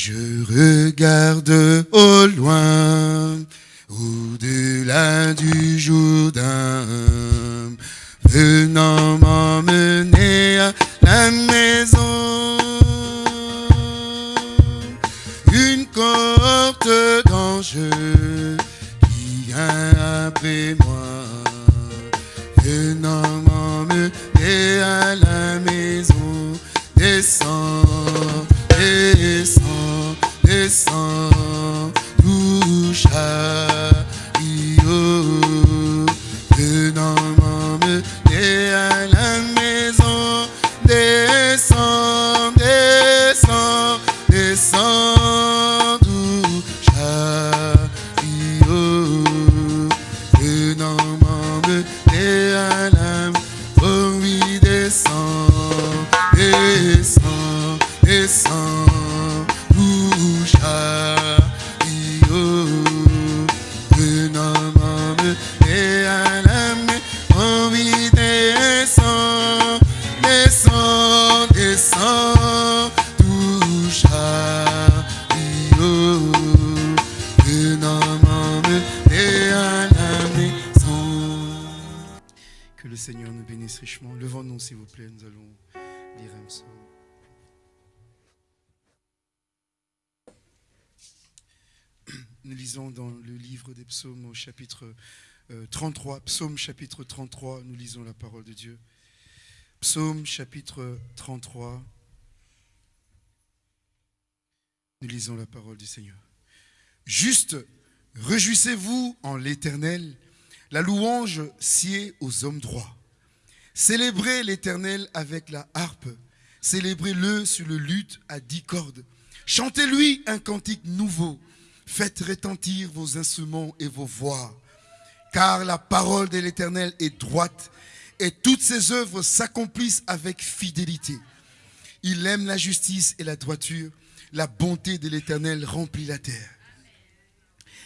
Je regarde au loin, au-delà du Jourdain, psaumes au chapitre euh, 33, psaume chapitre 33, nous lisons la parole de Dieu. Psaume chapitre 33, nous lisons la parole du Seigneur. Juste, réjouissez-vous en l'Éternel, la louange sied aux hommes droits. Célébrez l'Éternel avec la harpe, célébrez-le sur le luth à dix cordes. Chantez-lui un cantique nouveau, faites retentir vos instruments et vos voix. Car la parole de l'Éternel est droite, et toutes ses œuvres s'accomplissent avec fidélité. Il aime la justice et la droiture, la bonté de l'Éternel remplit la terre.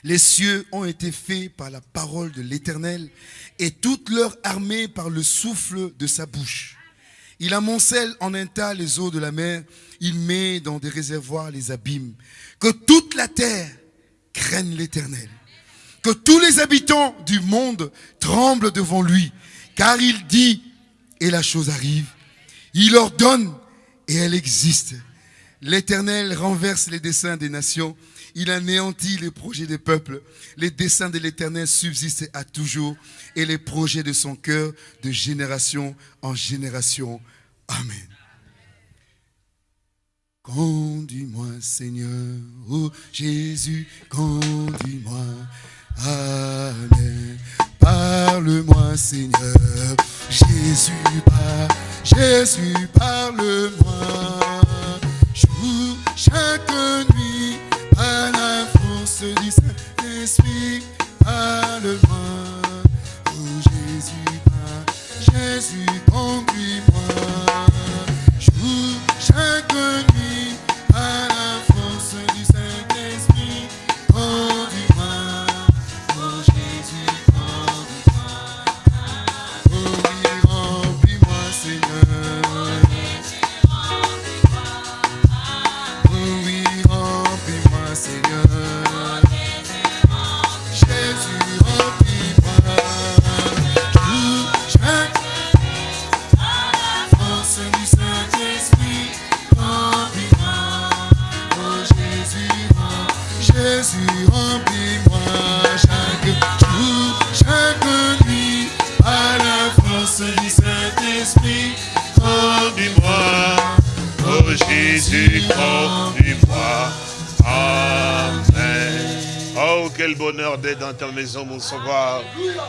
Les cieux ont été faits par la parole de l'Éternel et toute leur armée par le souffle de sa bouche. Il amoncelle en un tas les eaux de la mer, il met dans des réservoirs les abîmes. Que toute la terre craigne l'Éternel. Que tous les habitants du monde tremblent devant lui, car il dit et la chose arrive. Il ordonne et elle existe. L'Éternel renverse les desseins des nations. Il anéantit les projets des peuples. Les desseins de l'Éternel subsistent à toujours et les projets de son cœur de génération en génération. Amen. Conduis-moi, Seigneur, oh Jésus, conduis-moi. Amen. Parle-moi, Seigneur, Jésus, par, Jésus, parle-moi. Jour, chaque nuit, à la force du Saint-Esprit, parle-moi. Oh Jésus, par, Jésus, conduis-moi. Bonheur d'être dans ta maison, mon sauveur.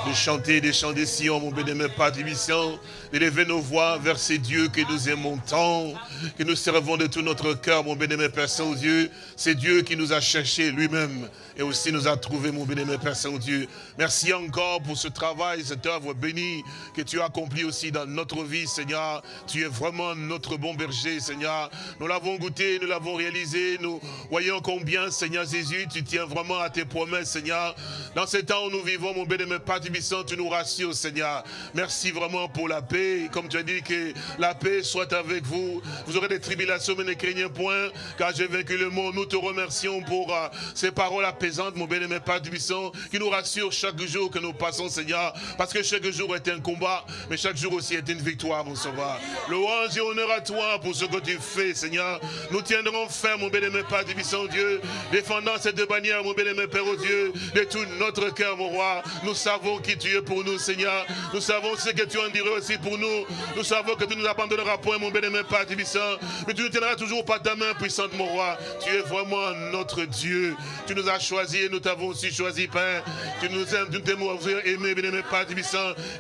De chanter des chants des Sion, mon bénémoine Père Tibissant. D'élever nos voix vers ces dieux que nous aimons tant, que nous servons de tout notre cœur, mon bénémoine Père Saint-Dieu. C'est Dieu qui nous a cherchés lui-même et aussi nous a trouvés, mon bénémoine Père Saint-Dieu. Merci encore pour ce travail, cette œuvre bénie que tu as accomplie aussi dans notre vie, Seigneur. Tu es vraiment notre bon berger, Seigneur. Nous l'avons goûté, nous l'avons réalisé. Nous voyons combien, Seigneur Jésus, tu tiens vraiment à tes promesses, Seigneur. Dans ces temps où nous vivons, mon bénémoine Père Tibissant, tu nous rassures, Seigneur. Merci vraiment pour la paix comme tu as dit que la paix soit avec vous. Vous aurez des tribulations, mais ne craignez point, car j'ai vaincu le monde. Nous te remercions pour euh, ces paroles apaisantes, mon bien-aimé Père puissant, qui nous rassurent chaque jour que nous passons, Seigneur, parce que chaque jour est un combat, mais chaque jour aussi est une victoire, mon sauveur. Louange et honneur à toi pour ce que tu fais, Seigneur. Nous tiendrons ferme, mon bien-aimé Père puissant Dieu, défendant cette bannière, mon bien-aimé Père, Dieu, de tout notre cœur, mon roi. Nous savons qui tu es pour nous, Seigneur. Nous savons ce que tu en dirais aussi pour nous. Nous savons que tu nous abandonneras point, mon bien-aimé Père puissant, mais tu nous tiendras toujours par ta main puissante, mon roi. Tu es vraiment notre Dieu. Tu nous as choisis et nous t'avons aussi choisi, Père. Tu nous aimes, nous t'aimes aimé, bien-aimé Père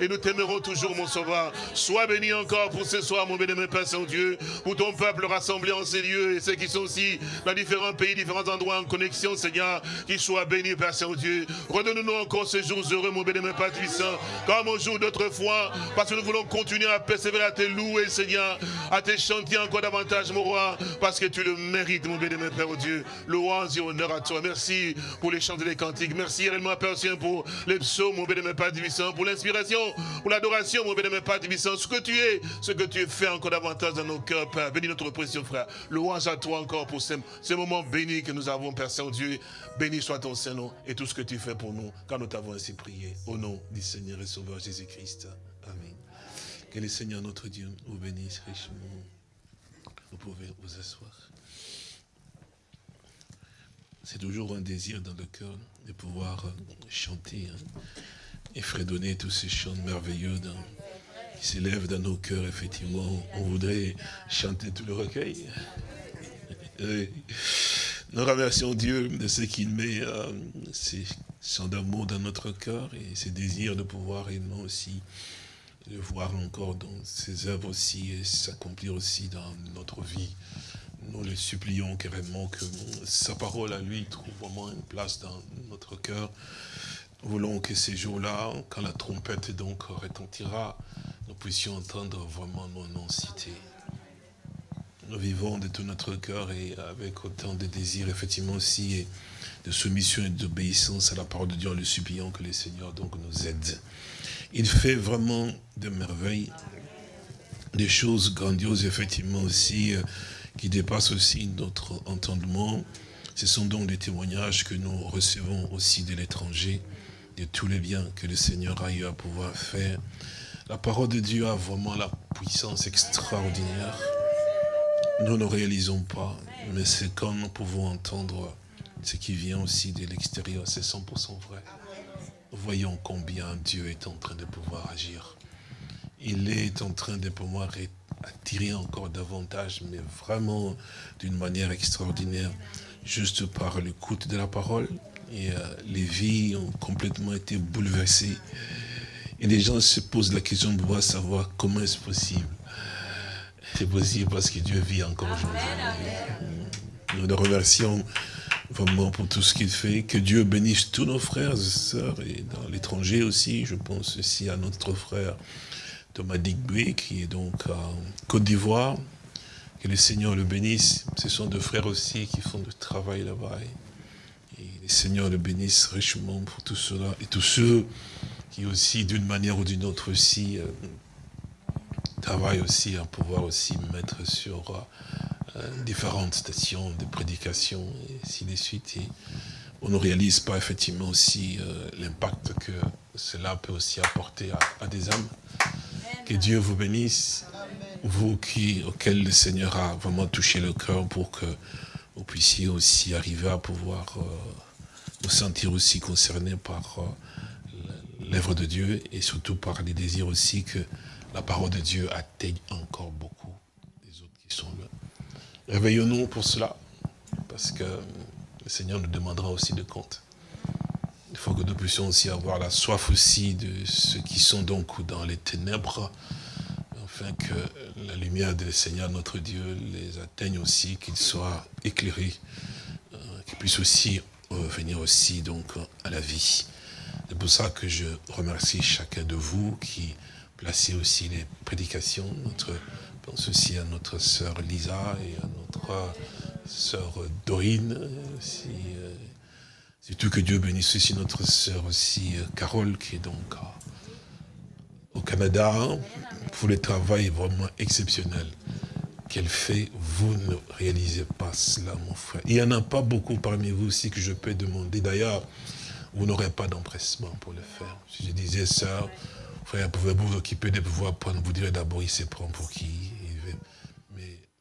et nous t'aimerons toujours, mon sauveur. Sois béni encore pour ce soir, mon bien-aimé Père Saint-Dieu, pour ton peuple rassemblé en ces lieux et ceux qui sont aussi dans différents pays, différents endroits en connexion, Seigneur, qu'ils soient bénis, Père Saint-Dieu. Redonne-nous encore ces jours heureux, mon bien-aimé Père puissant, comme au jour d'autrefois, parce que nous voulons continuer à persévérer, à te louer, Seigneur, à te chanter encore davantage, mon roi, parce que tu le mérites, mon bien-aimé Père oh Dieu. Louange et honneur à toi. Merci pour les chants et les cantiques. Merci réellement, Père Saint, pour les psaumes, mon bien-aimé Père Divissant, pour l'inspiration, pour l'adoration, mon bien-aimé Père Divissant, ce que tu es, ce que tu fais encore davantage dans nos cœurs, Père. Bénis notre précieux frère. Louange à toi encore pour ce, ce moment béni que nous avons, Père Saint-Dieu. Béni soit ton Saint-Nom et tout ce que tu fais pour nous, quand nous t'avons ainsi prié. Au nom du Seigneur et Sauveur Jésus-Christ. Que le Seigneur notre Dieu vous bénisse richement. Vous pouvez vous asseoir. C'est toujours un désir dans le cœur de pouvoir euh, chanter hein, et fredonner tous ces chants merveilleux qui s'élèvent dans nos cœurs. Effectivement, on voudrait chanter tout le recueil. Nous remercions Dieu de ce qu'il met euh, ces chants d'amour dans notre cœur et ces désirs de pouvoir réellement aussi le voir encore dans ses œuvres aussi et s'accomplir aussi dans notre vie. Nous le supplions carrément que sa parole à lui trouve vraiment une place dans notre cœur. Nous voulons que ces jours-là, quand la trompette donc retentira, nous puissions entendre vraiment nos noms cités. Nous vivons de tout notre cœur et avec autant de désirs, effectivement aussi, et de soumission et d'obéissance à la parole de Dieu, en le suppliant que le Seigneur donc nous aide. Il fait vraiment de merveilles, des choses grandioses, effectivement aussi, euh, qui dépasse aussi notre entendement. Ce sont donc des témoignages que nous recevons aussi de l'étranger, de tous les biens que le Seigneur a eu à pouvoir faire. La parole de Dieu a vraiment la puissance extraordinaire. Nous ne réalisons pas, mais c'est quand nous pouvons entendre ce qui vient aussi de l'extérieur, c'est 100% vrai. Voyons combien Dieu est en train de pouvoir agir. Il est en train de pouvoir attirer encore davantage, mais vraiment d'une manière extraordinaire, juste par l'écoute de la parole. Et euh, les vies ont complètement été bouleversées. Et les gens se posent la question de pouvoir savoir comment est-ce possible. C'est possible parce que Dieu vit encore aujourd'hui. Nous le remercions vraiment pour tout ce qu'il fait. Que Dieu bénisse tous nos frères et sœurs, et dans l'étranger aussi, je pense aussi à notre frère Thomas Digby, qui est donc en Côte d'Ivoire. Que le Seigneur le bénisse. Ce sont deux frères aussi qui font du travail là-bas. Et le Seigneur le bénisse richement pour tout cela. Et tous ceux qui aussi, d'une manière ou d'une autre aussi, euh, travaillent aussi à pouvoir aussi mettre sur euh, différentes stations de prédication et ainsi de suite. Et on ne réalise pas effectivement aussi euh, l'impact que cela peut aussi apporter à des âmes. Que Dieu vous bénisse, vous qui, auquel le Seigneur a vraiment touché le cœur pour que vous puissiez aussi arriver à pouvoir euh, vous sentir aussi concerné par euh, l'œuvre de Dieu et surtout par les désirs aussi que la parole de Dieu atteigne encore beaucoup des autres qui sont là. Réveillons-nous pour cela, parce que le Seigneur nous demandera aussi de compte. Il faut que nous puissions aussi avoir la soif aussi de ceux qui sont donc dans les ténèbres, afin que la lumière du Seigneur notre Dieu les atteigne aussi, qu'ils soient éclairés, euh, qu'ils puissent aussi venir aussi donc à la vie. C'est pour ça que je remercie chacun de vous qui placez aussi les prédications. Notre, pense aussi à notre sœur Lisa et à notre sœur Dorine, aussi, euh, tout que Dieu bénisse aussi notre sœur aussi, euh, Carole, qui est donc au Canada pour le travail vraiment exceptionnel qu'elle fait, vous ne réalisez pas cela, mon frère. Il n'y en a pas beaucoup parmi vous aussi que je peux demander. D'ailleurs, vous n'aurez pas d'empressement pour le faire. Si je disais ça, frère, pouvez-vous vous occuper de pouvoir prendre, vous direz d'abord, il se prend pour qui?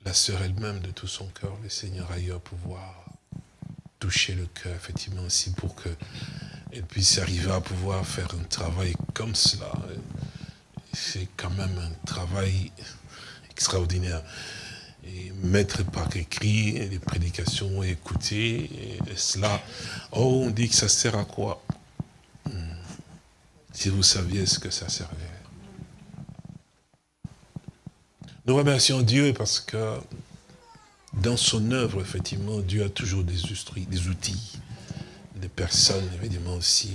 La sœur elle-même, de tout son cœur, le Seigneur ailleurs, pouvoir toucher le cœur, effectivement, aussi pour qu'elle puisse arriver à pouvoir faire un travail comme cela. C'est quand même un travail extraordinaire et mettre par écrit les prédications écouter, et cela, oh, on dit que ça sert à quoi? Hmm. Si vous saviez ce que ça servait. Nous remercions Dieu parce que dans son œuvre, effectivement, Dieu a toujours des, des outils, des personnes, évidemment aussi.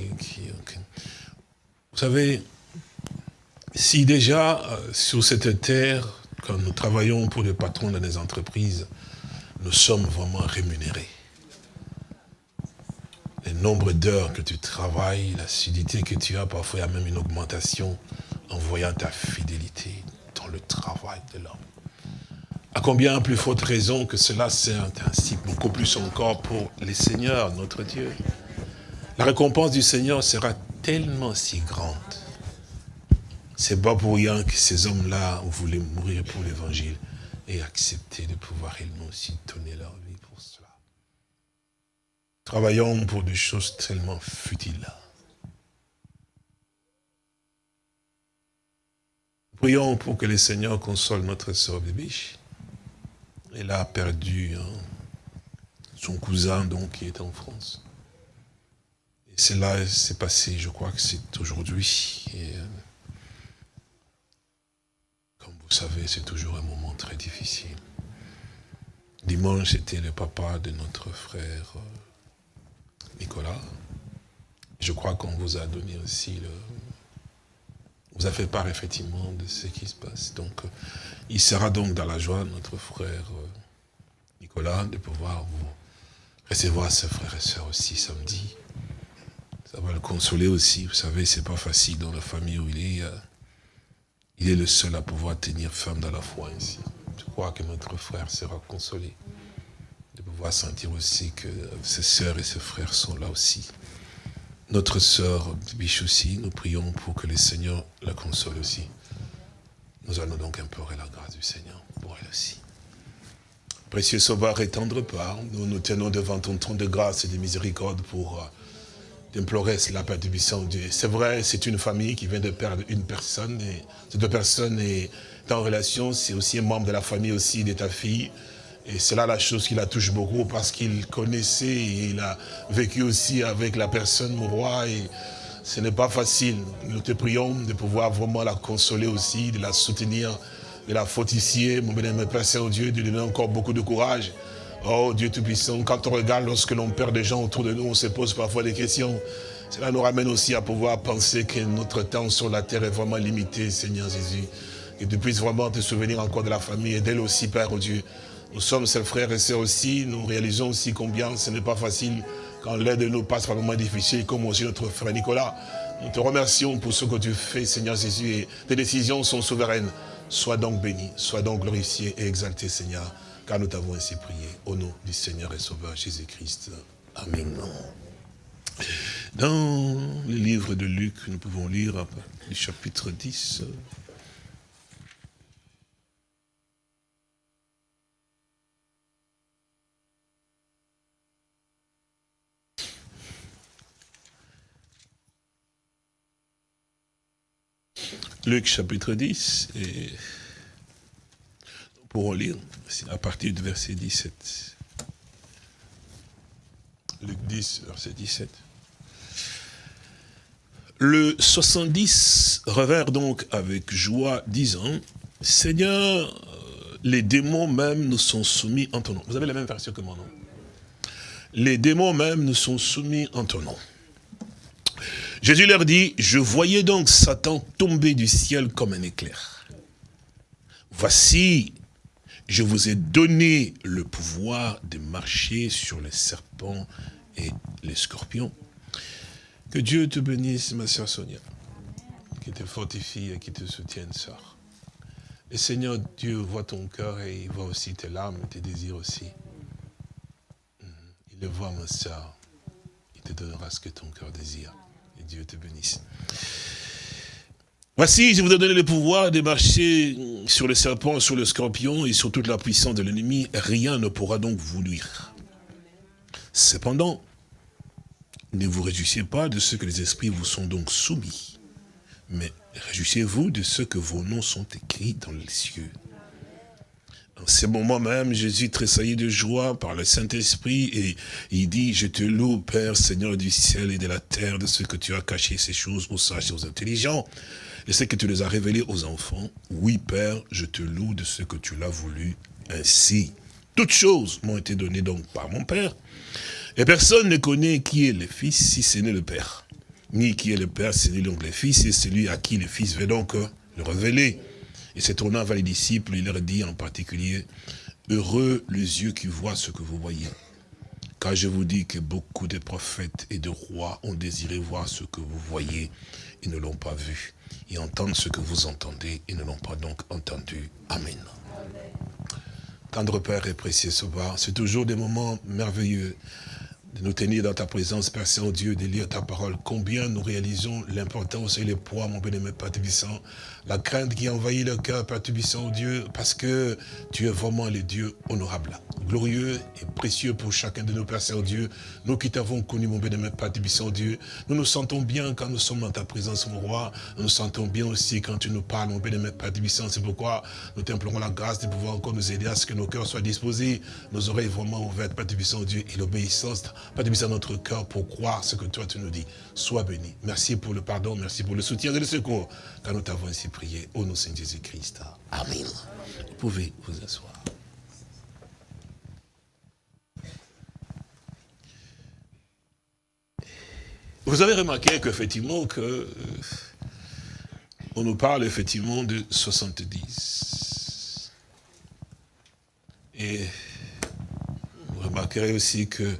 Vous savez, si déjà euh, sur cette terre, quand nous travaillons pour les patrons dans les entreprises, nous sommes vraiment rémunérés. Le nombre d'heures que tu travailles, l'assiduité que tu as, parfois il y a même une augmentation en voyant ta fidélité le travail de l'homme. À combien plus forte raison que cela sert ainsi, beaucoup plus encore pour les seigneurs, notre Dieu. La récompense du Seigneur sera tellement si grande c'est pas pour rien que ces hommes-là voulaient mourir pour l'évangile et accepter de pouvoir également aussi donner leur vie pour cela. Travaillons pour des choses tellement futiles. Prions pour que le Seigneur console notre sœur Bébiche. Elle a perdu hein, son cousin donc qui est en France. Et cela s'est passé, je crois que c'est aujourd'hui. Euh, vous savez, c'est toujours un moment très difficile. Dimanche, c'était le papa de notre frère euh, Nicolas. Je crois qu'on vous a donné aussi le... vous a fait part effectivement de ce qui se passe. Donc, euh, il sera donc dans la joie, notre frère euh, Nicolas, de pouvoir vous recevoir ses frères et sœurs aussi samedi. Ça va le consoler aussi. Vous savez, c'est pas facile dans la famille où il est. Il est le seul à pouvoir tenir ferme dans la foi ici. Je crois que notre frère sera consolé de pouvoir sentir aussi que ses sœurs et ses frères sont là aussi. Notre sœur Biche aussi, nous prions pour que le Seigneur la console aussi. Nous allons donc implorer la grâce du Seigneur pour elle aussi. Précieux Sauveur et tendre part, nous nous tenons devant ton trône de grâce et de miséricorde pour euh, d'implorer la paix du Dieu. C'est vrai, c'est une famille qui vient de perdre une personne, et cette personne est en relation, c'est aussi un membre de la famille aussi de ta fille. Et c'est là la chose qui la touche beaucoup parce qu'il connaissait et il a vécu aussi avec la personne, mon roi, et ce n'est pas facile. Nous te prions de pouvoir vraiment la consoler aussi, de la soutenir, de la fortifier, mon bien-aimé Père Saint-Dieu, de lui donner encore beaucoup de courage. Oh Dieu Tout-Puissant, quand on regarde lorsque l'on perd des gens autour de nous, on se pose parfois des questions. Cela nous ramène aussi à pouvoir penser que notre temps sur la terre est vraiment limité, Seigneur Jésus. Que tu puisses vraiment te souvenir encore de la famille et d'elle aussi, Père oh Dieu. Nous sommes ses frères et sœurs aussi, nous réalisons aussi combien ce n'est pas facile quand l'aide de nous passe par un moment difficile, comme aussi notre frère Nicolas. Nous te remercions pour ce que tu fais, Seigneur Jésus, et tes décisions sont souveraines. Sois donc béni, sois donc glorifié et exalté, Seigneur car nous t'avons ainsi prié. Au nom du Seigneur et Sauveur Jésus-Christ. Amen. Dans le livre de Luc, nous pouvons lire le chapitre 10. Luc chapitre 10 et pour lire à partir du verset 17. Luc 10, verset 17. Le 70 revers donc avec joie, disant, Seigneur, les démons même nous sont soumis en ton nom. Vous avez la même version que moi, non? Les démons même nous sont soumis en ton nom. Jésus leur dit, je voyais donc Satan tomber du ciel comme un éclair. Voici, je vous ai donné le pouvoir de marcher sur les serpents et les scorpions. Que Dieu te bénisse, ma soeur Sonia. qui te fortifie et qui te soutienne, sœur. Et Seigneur, Dieu voit ton cœur et il voit aussi tes larmes et tes désirs aussi. Il le voit, ma sœur. Il te donnera ce que ton cœur désire. Dieu te bénisse. Voici, je vous ai donné le pouvoir de marcher sur le serpent, sur le scorpion et sur toute la puissance de l'ennemi. Rien ne pourra donc vous nuire. Cependant, ne vous réjouissez pas de ce que les esprits vous sont donc soumis, mais réjouissez-vous de ce que vos noms sont écrits dans les cieux. En ce moment même, Jésus tressaillit de joie par le Saint-Esprit et il dit, je te loue, Père, Seigneur du ciel et de la terre, de ce que tu as caché ces choses aux sages et aux intelligents et c'est que tu les as révélés aux enfants. Oui, Père, je te loue de ce que tu l'as voulu ainsi. Toutes choses m'ont été données donc par mon Père. Et personne ne connaît qui est le Fils si ce n'est le Père. Ni qui est le Père, si ce n'est donc le Fils, et celui à qui le Fils veut donc le révéler. Et se tournant vers les disciples, il leur dit en particulier, Heureux les yeux qui voient ce que vous voyez. Car je vous dis que beaucoup de prophètes et de rois ont désiré voir ce que vous voyez et ne l'ont pas vu et entendre ce que vous entendez et ne l'ont pas donc entendu. Amen. Tendre Père et précieux Sauveur, c'est toujours des moments merveilleux de nous tenir dans ta présence, Père Saint-Dieu, de lire ta parole. Combien nous réalisons l'importance et le poids, mon bénémoine Père Tubissant, la crainte qui envahit le cœur, Père Tubissant, Dieu, parce que tu es vraiment le Dieu honorable, glorieux et précieux pour chacun de nos Père Saint-Dieu. Nous qui t'avons connu, mon bénémoine Père Tubissant, Dieu, nous nous sentons bien quand nous sommes dans ta présence, mon roi. Nous nous sentons bien aussi quand tu nous parles, mon bénémoine Père Tubissant. C'est pourquoi nous t'implorons la grâce de pouvoir encore nous aider à ce que nos cœurs soient disposés, nos oreilles vraiment ouvertes, Père Tubissant, Dieu, et l'obéissance à notre cœur pour croire ce que toi tu nous dis. Sois béni. Merci pour le pardon, merci pour le soutien et le secours, car nous t'avons ainsi prié. Au nom de Jésus-Christ. Amen. Vous pouvez vous asseoir. Vous avez remarqué qu'effectivement, que, euh, on nous parle effectivement de 70. Et vous remarquerez aussi que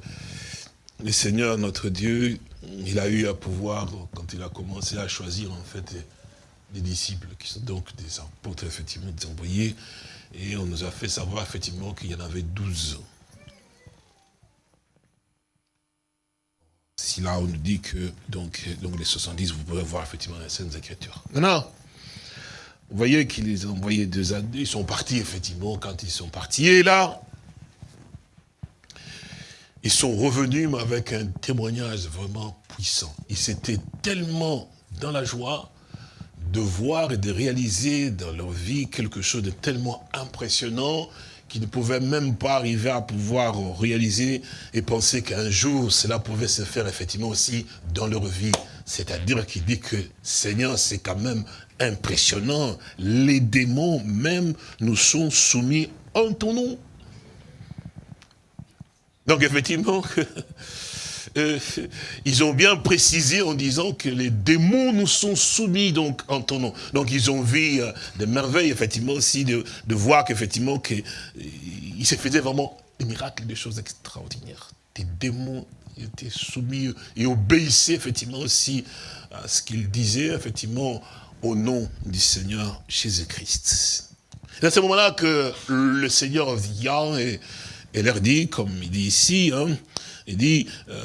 le Seigneur, notre Dieu, il a eu à pouvoir, quand il a commencé à choisir en fait disciples, qui sont donc des apôtres, effectivement, des envoyés, et on nous a fait savoir effectivement qu'il y en avait douze. Si là on nous dit que donc, donc les 70, vous pouvez voir effectivement les scènes Écritures. Non, vous voyez qu'ils les ont envoyés deux années, ils sont partis effectivement quand ils sont partis, et là, ils sont revenus avec un témoignage vraiment puissant. Ils étaient tellement dans la joie de voir et de réaliser dans leur vie quelque chose de tellement impressionnant qu'ils ne pouvaient même pas arriver à pouvoir réaliser et penser qu'un jour cela pouvait se faire effectivement aussi dans leur vie. C'est-à-dire qu'il dit que Seigneur, c'est quand même impressionnant. Les démons même nous sont soumis en ton nom. Donc effectivement, euh, ils ont bien précisé en disant que les démons nous sont soumis donc en ton nom. Donc ils ont vu euh, des merveilles, effectivement aussi, de, voir qu'effectivement, qu'il euh, se faisait vraiment des miracles, des choses extraordinaires. Des démons étaient soumis et obéissaient effectivement aussi à ce qu'ils disaient, effectivement, au nom du Seigneur Jésus-Christ. C'est à ce moment-là que le Seigneur vient et et leur dit, comme il dit ici, hein, il dit, euh,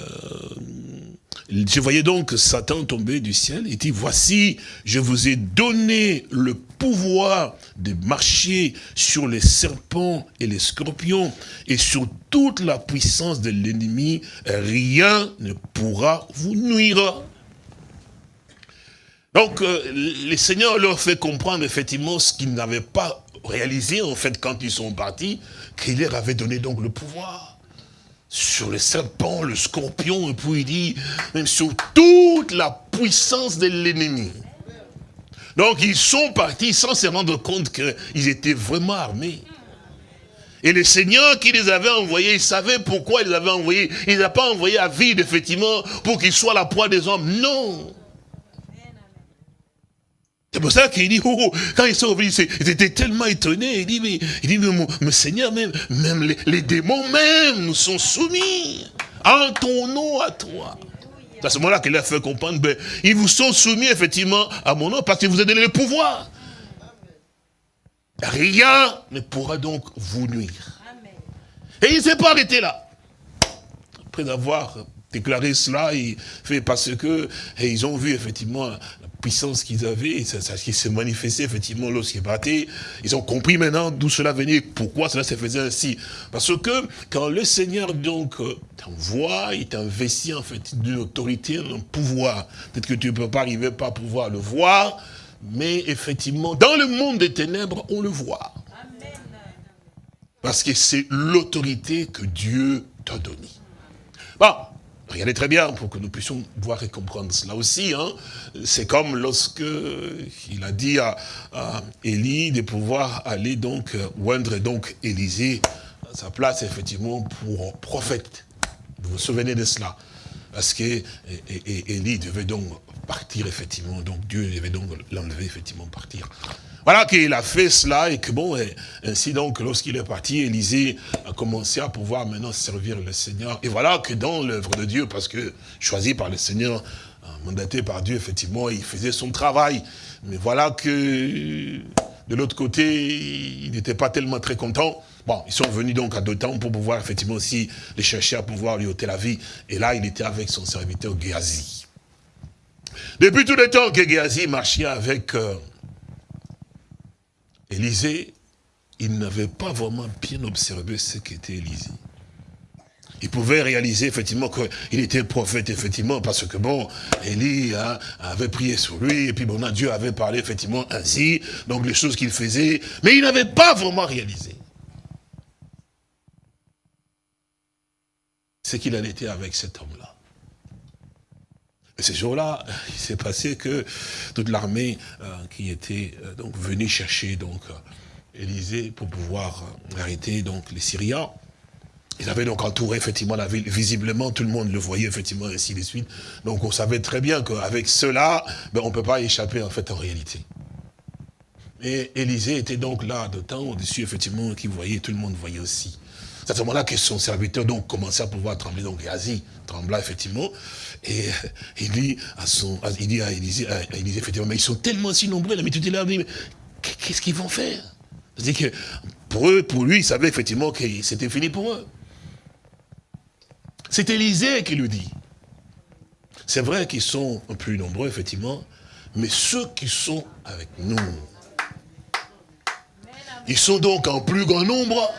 je voyais donc Satan tomber du ciel, il dit, voici, je vous ai donné le pouvoir de marcher sur les serpents et les scorpions et sur toute la puissance de l'ennemi, rien ne pourra vous nuire. Donc, euh, le Seigneur leur fait comprendre effectivement ce qu'ils n'avaient pas réalisé, en fait, quand ils sont partis, qu'il leur avait donné donc le pouvoir sur le serpent, le scorpion, et puis il dit, même sur toute la puissance de l'ennemi. Donc ils sont partis sans se rendre compte qu'ils étaient vraiment armés. Et le Seigneur qui les avait envoyés, il savait pourquoi il les avait envoyés. Il n'a pas envoyé à vide, effectivement, pour qu'ils soient la proie des hommes. Non. C'est pour ça qu'il dit, oh, oh, quand ils sont revenus, ils étaient tellement étonnés. Il dit, mais, mais, Seigneur, même, même les, les, démons même sont soumis en ton nom à toi. C'est à ce moment-là qu'il a fait comprendre, ben, ils vous sont soumis effectivement à mon nom parce que vous a donné le pouvoir. Rien ne pourra donc vous nuire. Et il ne s'est pas arrêté là. Après avoir déclaré cela, il fait parce que et ils ont vu effectivement puissance qu'ils avaient, ça, ça, qui se manifestait effectivement lorsqu'ils battaient. Ils ont compris maintenant d'où cela venait, pourquoi cela se faisait ainsi. Parce que quand le Seigneur donc euh, t'envoie, il t'investit en fait d'une autorité, d'un pouvoir. Peut-être que tu ne peux pas arriver pas à pouvoir le voir, mais effectivement, dans le monde des ténèbres, on le voit. Parce que c'est l'autorité que Dieu t'a donnée. Bon, Regardez très bien pour que nous puissions voir et comprendre cela aussi. Hein. C'est comme lorsque il a dit à, Élie de pouvoir aller donc euh, oindre donc Élisée à sa place effectivement pour prophète. Vous vous souvenez de cela? Parce que Élie devait donc partir effectivement, donc Dieu devait donc l'enlever effectivement partir. Voilà qu'il a fait cela et que bon, ainsi donc, lorsqu'il est parti, Élisée a commencé à pouvoir maintenant servir le Seigneur. Et voilà que dans l'œuvre de Dieu, parce que choisi par le Seigneur, mandaté par Dieu, effectivement, il faisait son travail. Mais voilà que de l'autre côté, il n'était pas tellement très content. Bon, ils sont venus donc à deux temps pour pouvoir effectivement aussi les chercher à pouvoir lui ôter la vie. Et là, il était avec son serviteur Géasi. Depuis tout le temps que Géasi marchait avec... Euh, Élisée, il n'avait pas vraiment bien observé ce qu'était Élisée. Il pouvait réaliser effectivement qu'il était prophète, effectivement, parce que bon, Élie hein, avait prié sur lui, et puis bon, Dieu avait parlé effectivement ainsi, donc les choses qu'il faisait, mais il n'avait pas vraiment réalisé. Ce qu'il en était avec cet homme-là. Et ce jour-là, il s'est passé que toute l'armée euh, qui était euh, donc venue chercher donc euh, Élysée pour pouvoir arrêter donc les Syriens, ils avaient donc entouré effectivement la ville. Visiblement, tout le monde le voyait effectivement ainsi de suite. Donc on savait très bien qu'avec cela, ben, on ne peut pas échapper en fait en réalité. Et Élisée était donc là de temps au-dessus, effectivement, qui voyait, tout le monde voyait aussi. C'est à ce moment-là que son serviteur donc commençait à pouvoir trembler. Donc Asie trembla effectivement. Et il dit à, son, il dit à Élisée, effectivement, mais ils sont tellement si nombreux, la est là, mais qu'est-ce qu'ils vont faire? C'est-à-dire que pour eux, pour lui, il savait effectivement que c'était fini pour eux. C'est Élisée qui lui dit. C'est vrai qu'ils sont plus nombreux, effectivement, mais ceux qui sont avec nous, ils sont donc en plus grand nombre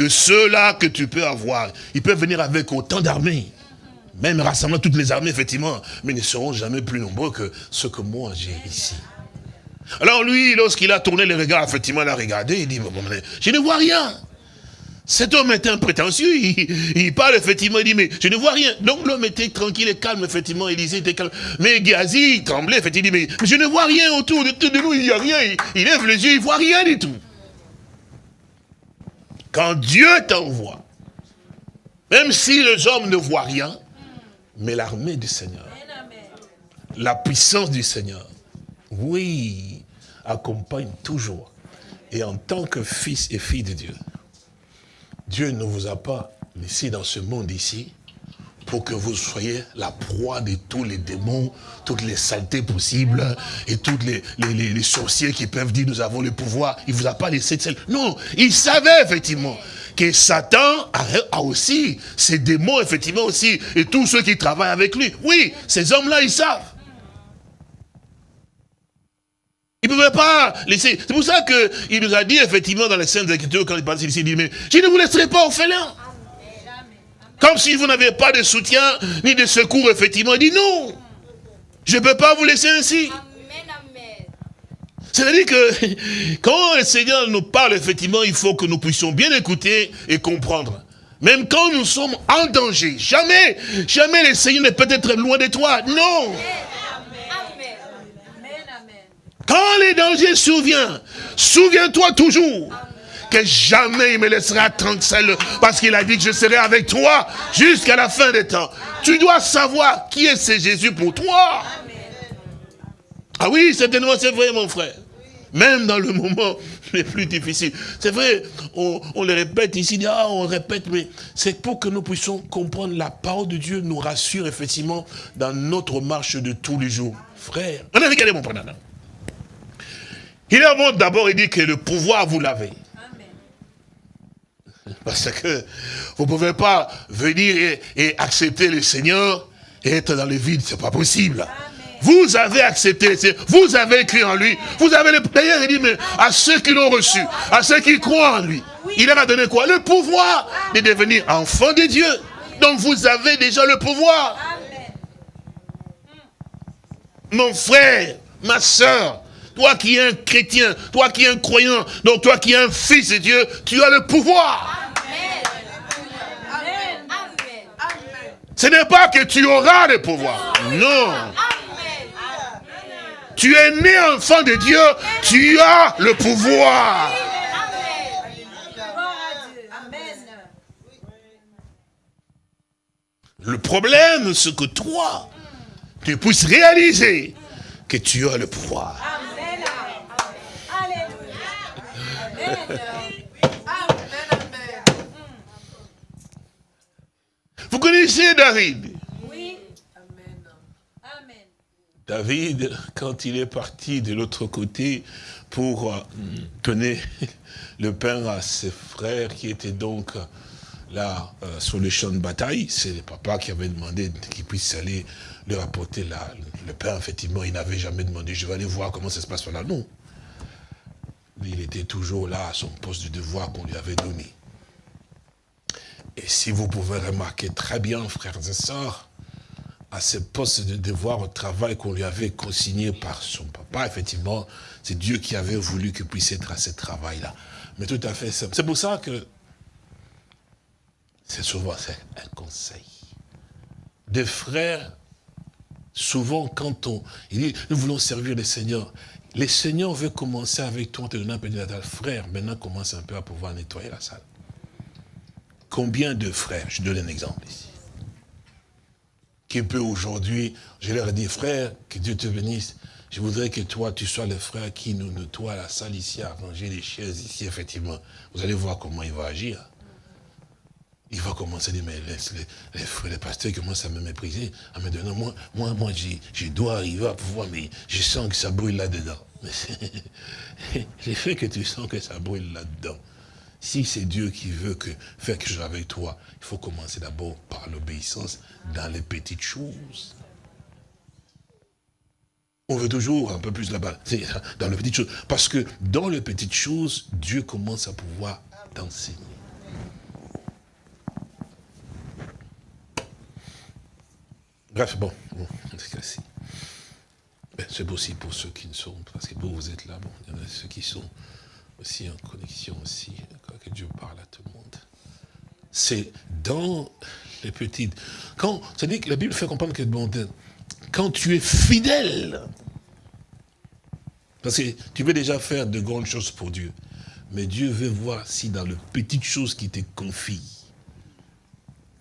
que ceux-là que tu peux avoir. Ils peuvent venir avec autant d'armées. Même rassemblant toutes les armées, effectivement. Mais ils ne seront jamais plus nombreux que ceux que moi j'ai ici. Alors lui, lorsqu'il a tourné les regards, effectivement, il a regardé, il dit, je ne vois rien. Cet homme était un prétentieux, il, parle effectivement, il dit, mais je ne vois rien. Donc l'homme était tranquille et calme, effectivement, Élisée était calme. Mais Gazi, il tremblait, effectivement, il dit, mais, je ne vois rien autour de, de nous, il n'y a rien. Il, il, lève les yeux, il ne voit rien du tout. Quand Dieu t'envoie, même si les hommes ne voient rien, mais l'armée du Seigneur, la puissance du Seigneur, oui, accompagne toujours. Et en tant que fils et fille de Dieu, Dieu ne vous a pas laissé dans ce monde ici pour que vous soyez la proie de tous les démons, toutes les saletés possibles, et tous les, les, sorciers qui peuvent dire nous avons le pouvoir. Il ne vous a pas laissé de celle. Non, il savait effectivement que Satan a, aussi ses démons, effectivement aussi, et tous ceux qui travaillent avec lui. Oui, ces hommes-là, ils savent. Il ne pouvait pas laisser. C'est pour ça qu'il nous a dit, effectivement, dans les scènes Écritures, quand il parle ici, il dit, mais je ne vous laisserai pas orphelin. Comme si vous n'avez pas de soutien, ni de secours, effectivement. Il dit, non, je ne peux pas vous laisser ainsi. C'est-à-dire que quand le Seigneur nous parle, effectivement, il faut que nous puissions bien écouter et comprendre. Même quand nous sommes en danger, jamais, jamais le Seigneur ne peut être loin de toi. Non. Quand les dangers surviennent, souviens-toi toujours que jamais il me laissera tranquille parce qu'il a dit que je serai avec toi jusqu'à la fin des temps. Tu dois savoir qui est ce Jésus pour toi. Ah oui, certainement, c'est vrai, mon frère. même dans le moment les plus difficiles. C'est vrai, on, le répète ici, ah, on répète, mais c'est pour que nous puissions comprendre la parole de Dieu nous rassure effectivement dans notre marche de tous les jours. Frère, regardez mon frère. Il est d'abord, il dit que le pouvoir, vous l'avez. Parce que vous ne pouvez pas venir et, accepter le Seigneur et être dans le vide, c'est pas possible. Vous avez accepté, vous avez cru en lui. Vous avez le D'ailleurs, il dit, mais à ceux qui l'ont reçu, à ceux qui croient en lui, il leur a donné quoi? Le pouvoir de devenir enfant de Dieu. Donc vous avez déjà le pouvoir. Mon frère, ma soeur, toi qui es un chrétien, toi qui es un croyant, donc toi qui es un fils de Dieu, tu as le pouvoir. Ce n'est pas que tu auras le pouvoir. Non. Tu es né enfant de Dieu, tu as le pouvoir. Le problème, c'est que toi, tu puisses réaliser que tu as le pouvoir. Vous connaissez David? Oui. Amen. David, quand il est parti de l'autre côté pour euh, donner le pain à ses frères qui étaient donc là euh, sur le champ de bataille, c'est le papa qui avait demandé qu'il puisse aller leur apporter le pain. Effectivement, il n'avait jamais demandé, je vais aller voir comment ça se passe là. Non. Il était toujours là à son poste de devoir qu'on lui avait donné. Et si vous pouvez remarquer très bien, frères et sœurs, à ce poste de devoir au travail qu'on lui avait consigné par son papa, effectivement, c'est Dieu qui avait voulu qu'il puisse être à ce travail-là. Mais tout à fait C'est pour ça que c'est souvent un conseil. Des frères, souvent quand on... Il dit, nous voulons servir le Seigneur. Le Seigneur veut commencer avec toi, te donner un peu de frère, maintenant commence un peu à pouvoir nettoyer la salle. Combien de frères, je donne un exemple ici, qui peut aujourd'hui, je leur ai dit, frère, que Dieu te bénisse, je voudrais que toi, tu sois le frère qui nous nettoie la salle ici, à ranger les chaises ici, effectivement. Vous allez voir comment il va agir. Il va commencer à dire, mais les, les pasteurs commencent à me mépriser, à me dire, moi, moi, moi, je dois arriver à pouvoir, mais je sens que ça brûle là-dedans. Mais c'est fait que tu sens que ça brûle là-dedans. Si c'est Dieu qui veut que, faire quelque chose avec toi, il faut commencer d'abord par l'obéissance dans les petites choses. On veut toujours un peu plus là-bas, dans les petites choses. Parce que dans les petites choses, Dieu commence à pouvoir t'enseigner. Bref, bon, bon c'est possible pour ceux qui ne sont, parce que vous, vous êtes là, bon, il y en a ceux qui sont aussi en connexion aussi, que Dieu parle à tout le monde. C'est dans les petites... Quand, c'est-à-dire la Bible fait comprendre que bon, quand tu es fidèle, parce que tu veux déjà faire de grandes choses pour Dieu, mais Dieu veut voir si dans les petites choses qui te confie,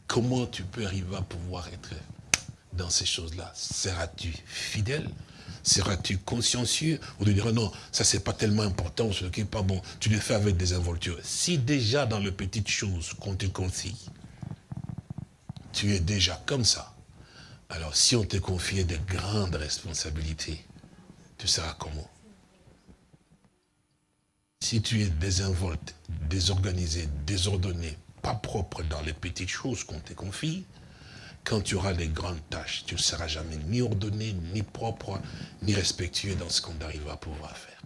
comment tu peux arriver à pouvoir être dans ces choses-là. Seras-tu fidèle? Seras-tu consciencieux Ou tu diras non, ça c'est pas tellement important, ce qui n'est pas bon. Tu le fais avec des involtures. Si déjà dans les petites choses qu'on te confie, tu es déjà comme ça, alors si on te confiait de grandes responsabilités, tu seras comment? Si tu es désinvolte, désorganisé, désordonné, pas propre dans les petites choses qu'on te confie, quand tu auras les grandes tâches, tu ne seras jamais ni ordonné, ni propre, ni respectueux dans ce qu'on arrive à pouvoir faire.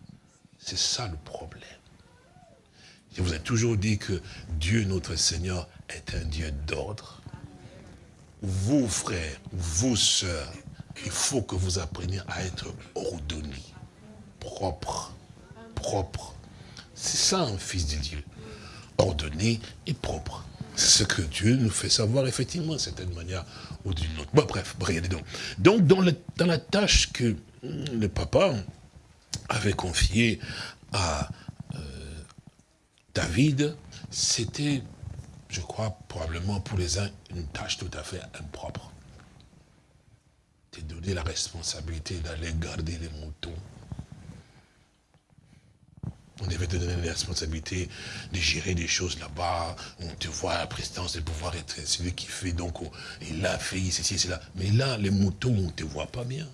C'est ça le problème. Je vous ai toujours dit que Dieu, notre Seigneur, est un Dieu d'ordre. Vous, frères, vous, sœurs, il faut que vous appreniez à être ordonné, propre, propre. C'est ça un fils de Dieu. Ordonné et propre. C'est ce que Dieu nous fait savoir, effectivement, d'une manière ou d'une autre. Bon, bref, regardez donc. Donc, dans, la tâche que le papa avait confiée à euh, David, c'était, je crois, probablement pour les uns, une tâche tout à fait impropre. De donner la responsabilité d'aller garder les moutons. On devait te donner la responsabilité de gérer des choses là-bas. On te voit à la présidence de pouvoir être celui qui fait donc, il a fait ceci, cela. Mais là, les moutons, on ne te voit pas bien.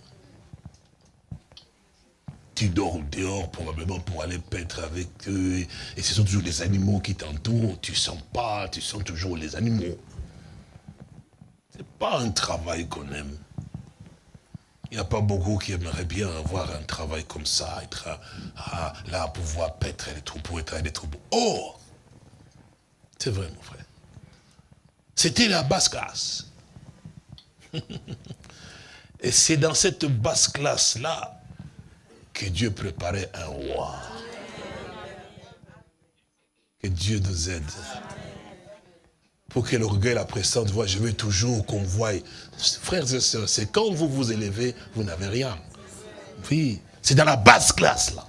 Tu dors dehors probablement pour aller paître avec eux. Et ce sont toujours les animaux qui t'entourent. Tu sens pas, tu sens toujours les animaux. C'est pas un travail qu'on aime. Il n'y a pas beaucoup qui aimeraient bien avoir un travail comme ça, être à, là, pouvoir paître les troupeaux, être les troupeaux. Oh C'est vrai, mon frère. C'était la basse classe. Et c'est dans cette basse classe-là que Dieu préparait un roi. Que Dieu nous aide. Pour que l'orgueil, la prestance voit, je veux toujours qu'on voie. Frères et sœurs, c'est quand vous vous élevez, vous n'avez rien. Oui, c'est dans la basse classe là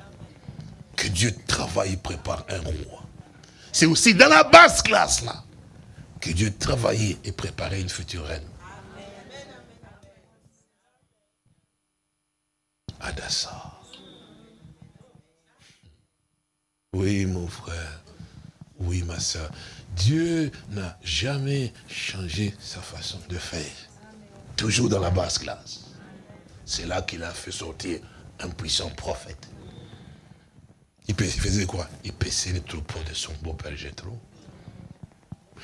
que Dieu travaille et prépare un roi. C'est aussi dans la basse classe là que Dieu travaille et prépare une future reine. Adassa. Oui, mon frère. Oui, ma soeur. Dieu n'a jamais changé sa façon de faire. Toujours dans la basse classe. C'est là qu'il a fait sortir un puissant prophète. Il faisait quoi? Il paissait les troupeaux de son beau-père Jétro.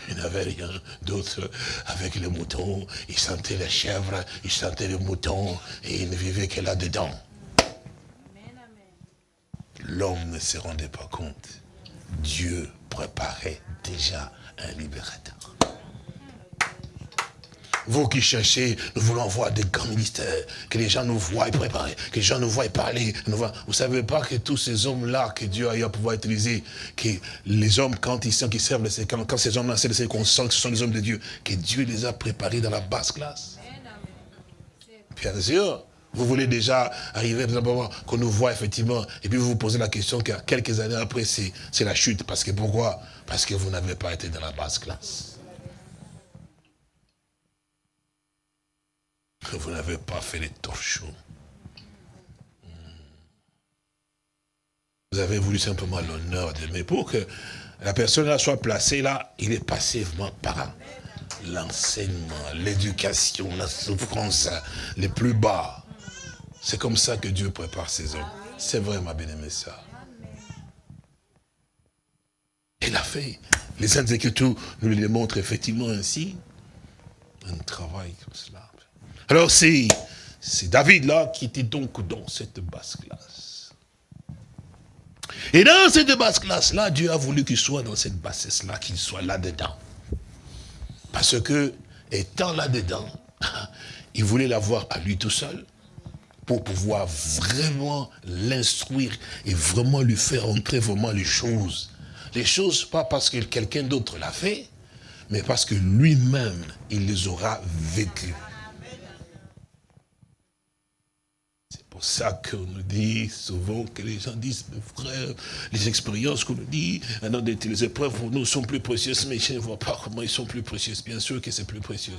Il n'avait rien d'autre avec les moutons. Il sentait les chèvres, il sentait les moutons et il ne vivait que là-dedans. L'homme ne se rendait pas compte. Dieu préparait déjà un libérateur. Vous qui cherchez, nous voulons voir des grands ministères, que les gens nous voient préparer, que les gens nous voient parler. Nous Vous ne savez pas que tous ces hommes-là que Dieu a eu à pouvoir utiliser, que les hommes, quand ils sont, qui servent, quand, quand ces hommes-là, c'est qu'on sent que ce sont des hommes de Dieu, que Dieu les a préparés dans la basse classe. Bien sûr, vous voulez déjà arriver, qu'on nous voit effectivement, et puis vous vous posez la question que quelques années après, c'est la chute. Parce que pourquoi? Parce que vous n'avez pas été dans la basse classe. Vous n'avez pas fait les torchons. Vous avez voulu simplement l'honneur de mais pour que la personne là soit placée là, il est passivement par l'enseignement, l'éducation, la souffrance les plus bas. C'est comme ça que Dieu prépare ses hommes. C'est vrai, ma bien-aimée ça. Il a fait. Les Saintes Écritures nous les montrent effectivement ainsi. Un travail comme cela. Alors c'est David là qui était donc dans cette basse classe. Et dans cette basse classe-là, Dieu a voulu qu'il soit dans cette bassesse-là, qu'il soit là-dedans. Parce que, étant là-dedans, il voulait l'avoir à lui tout seul pour pouvoir vraiment l'instruire et vraiment lui faire entrer vraiment les choses. Les choses, pas parce que quelqu'un d'autre l'a fait, mais parce que lui-même, il les aura vécues. C'est pour ça qu'on nous dit souvent que les gens disent, mes frères, les expériences qu'on nous dit, les épreuves pour nous sont plus précieuses, mais je ne vois pas comment ils sont plus précieuses. Bien sûr que c'est plus précieux.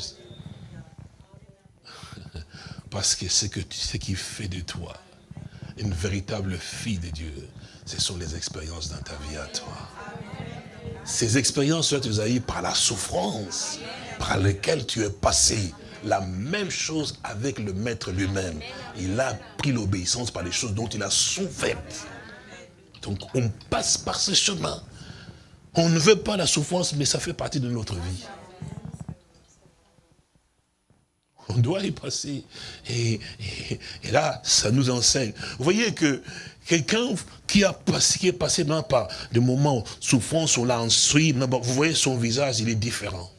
Parce que ce, qui fait de toi une véritable fille de Dieu, ce sont les expériences dans ta vie à toi. Ces expériences, as eues par la souffrance, par lesquelles tu es passé. La même chose avec le maître lui-même. Il a pris l'obéissance par les choses dont il a souffert. Donc on passe par ce chemin. On ne veut pas la souffrance, mais ça fait partie de notre vie. On doit y passer. Et, là, ça nous enseigne. Vous voyez que quelqu'un qui, a qui est passé par des moments souffrance, on l'a instruit, vous voyez son visage, il est différent.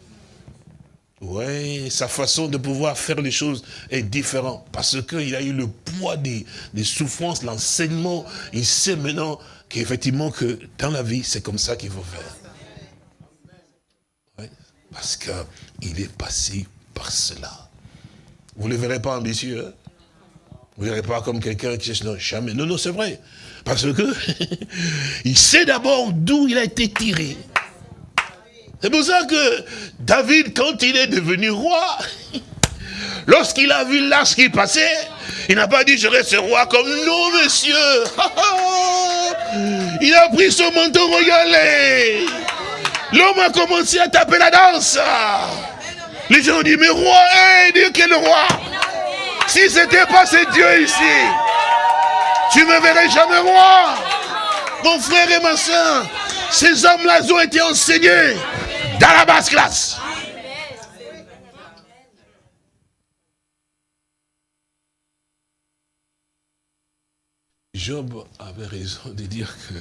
Oui, sa façon de pouvoir faire les choses est différente. Parce qu'il a eu le poids des, souffrances, l'enseignement. Il sait maintenant qu'effectivement, que dans la vie, c'est comme ça qu'il faut faire. Parce qu'il est passé par cela. Vous ne le verrez pas ambitieux. Hein? Vous ne verrez pas comme quelqu'un qui non, jamais. Non, non, c'est vrai. Parce que il sait d'abord d'où il a été tiré. C'est pour ça que David, quand il est devenu roi, lorsqu'il a vu l'âge qui passait, il n'a pas dit je reste roi comme non, monsieur. Il a pris son manteau, regardez. L'homme a commencé à taper la danse. Les gens ont dit, mais roi, hey, Dieu quel roi Si c'était pas ce Dieu ici, tu ne me verrais jamais roi. Mon frère et ma soeur, ces hommes-là ont été enseignés dans la basse classe. Job avait raison de dire que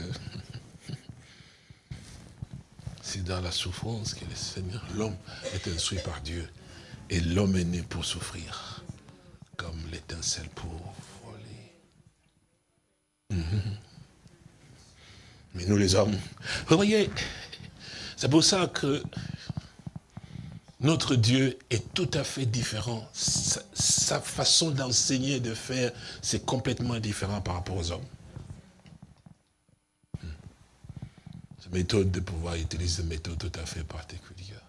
c'est dans la souffrance que le Seigneur, l'homme est instruit par Dieu. Et l'homme est né pour souffrir, comme l'étincelle pour voler. Mhm. Mais nous les hommes, vous voyez, c'est pour ça que notre Dieu est tout à fait différent. Sa, façon d'enseigner, de faire, c'est complètement différent par rapport aux hommes. Méthode de pouvoir utiliser des méthodes tout à fait particulières,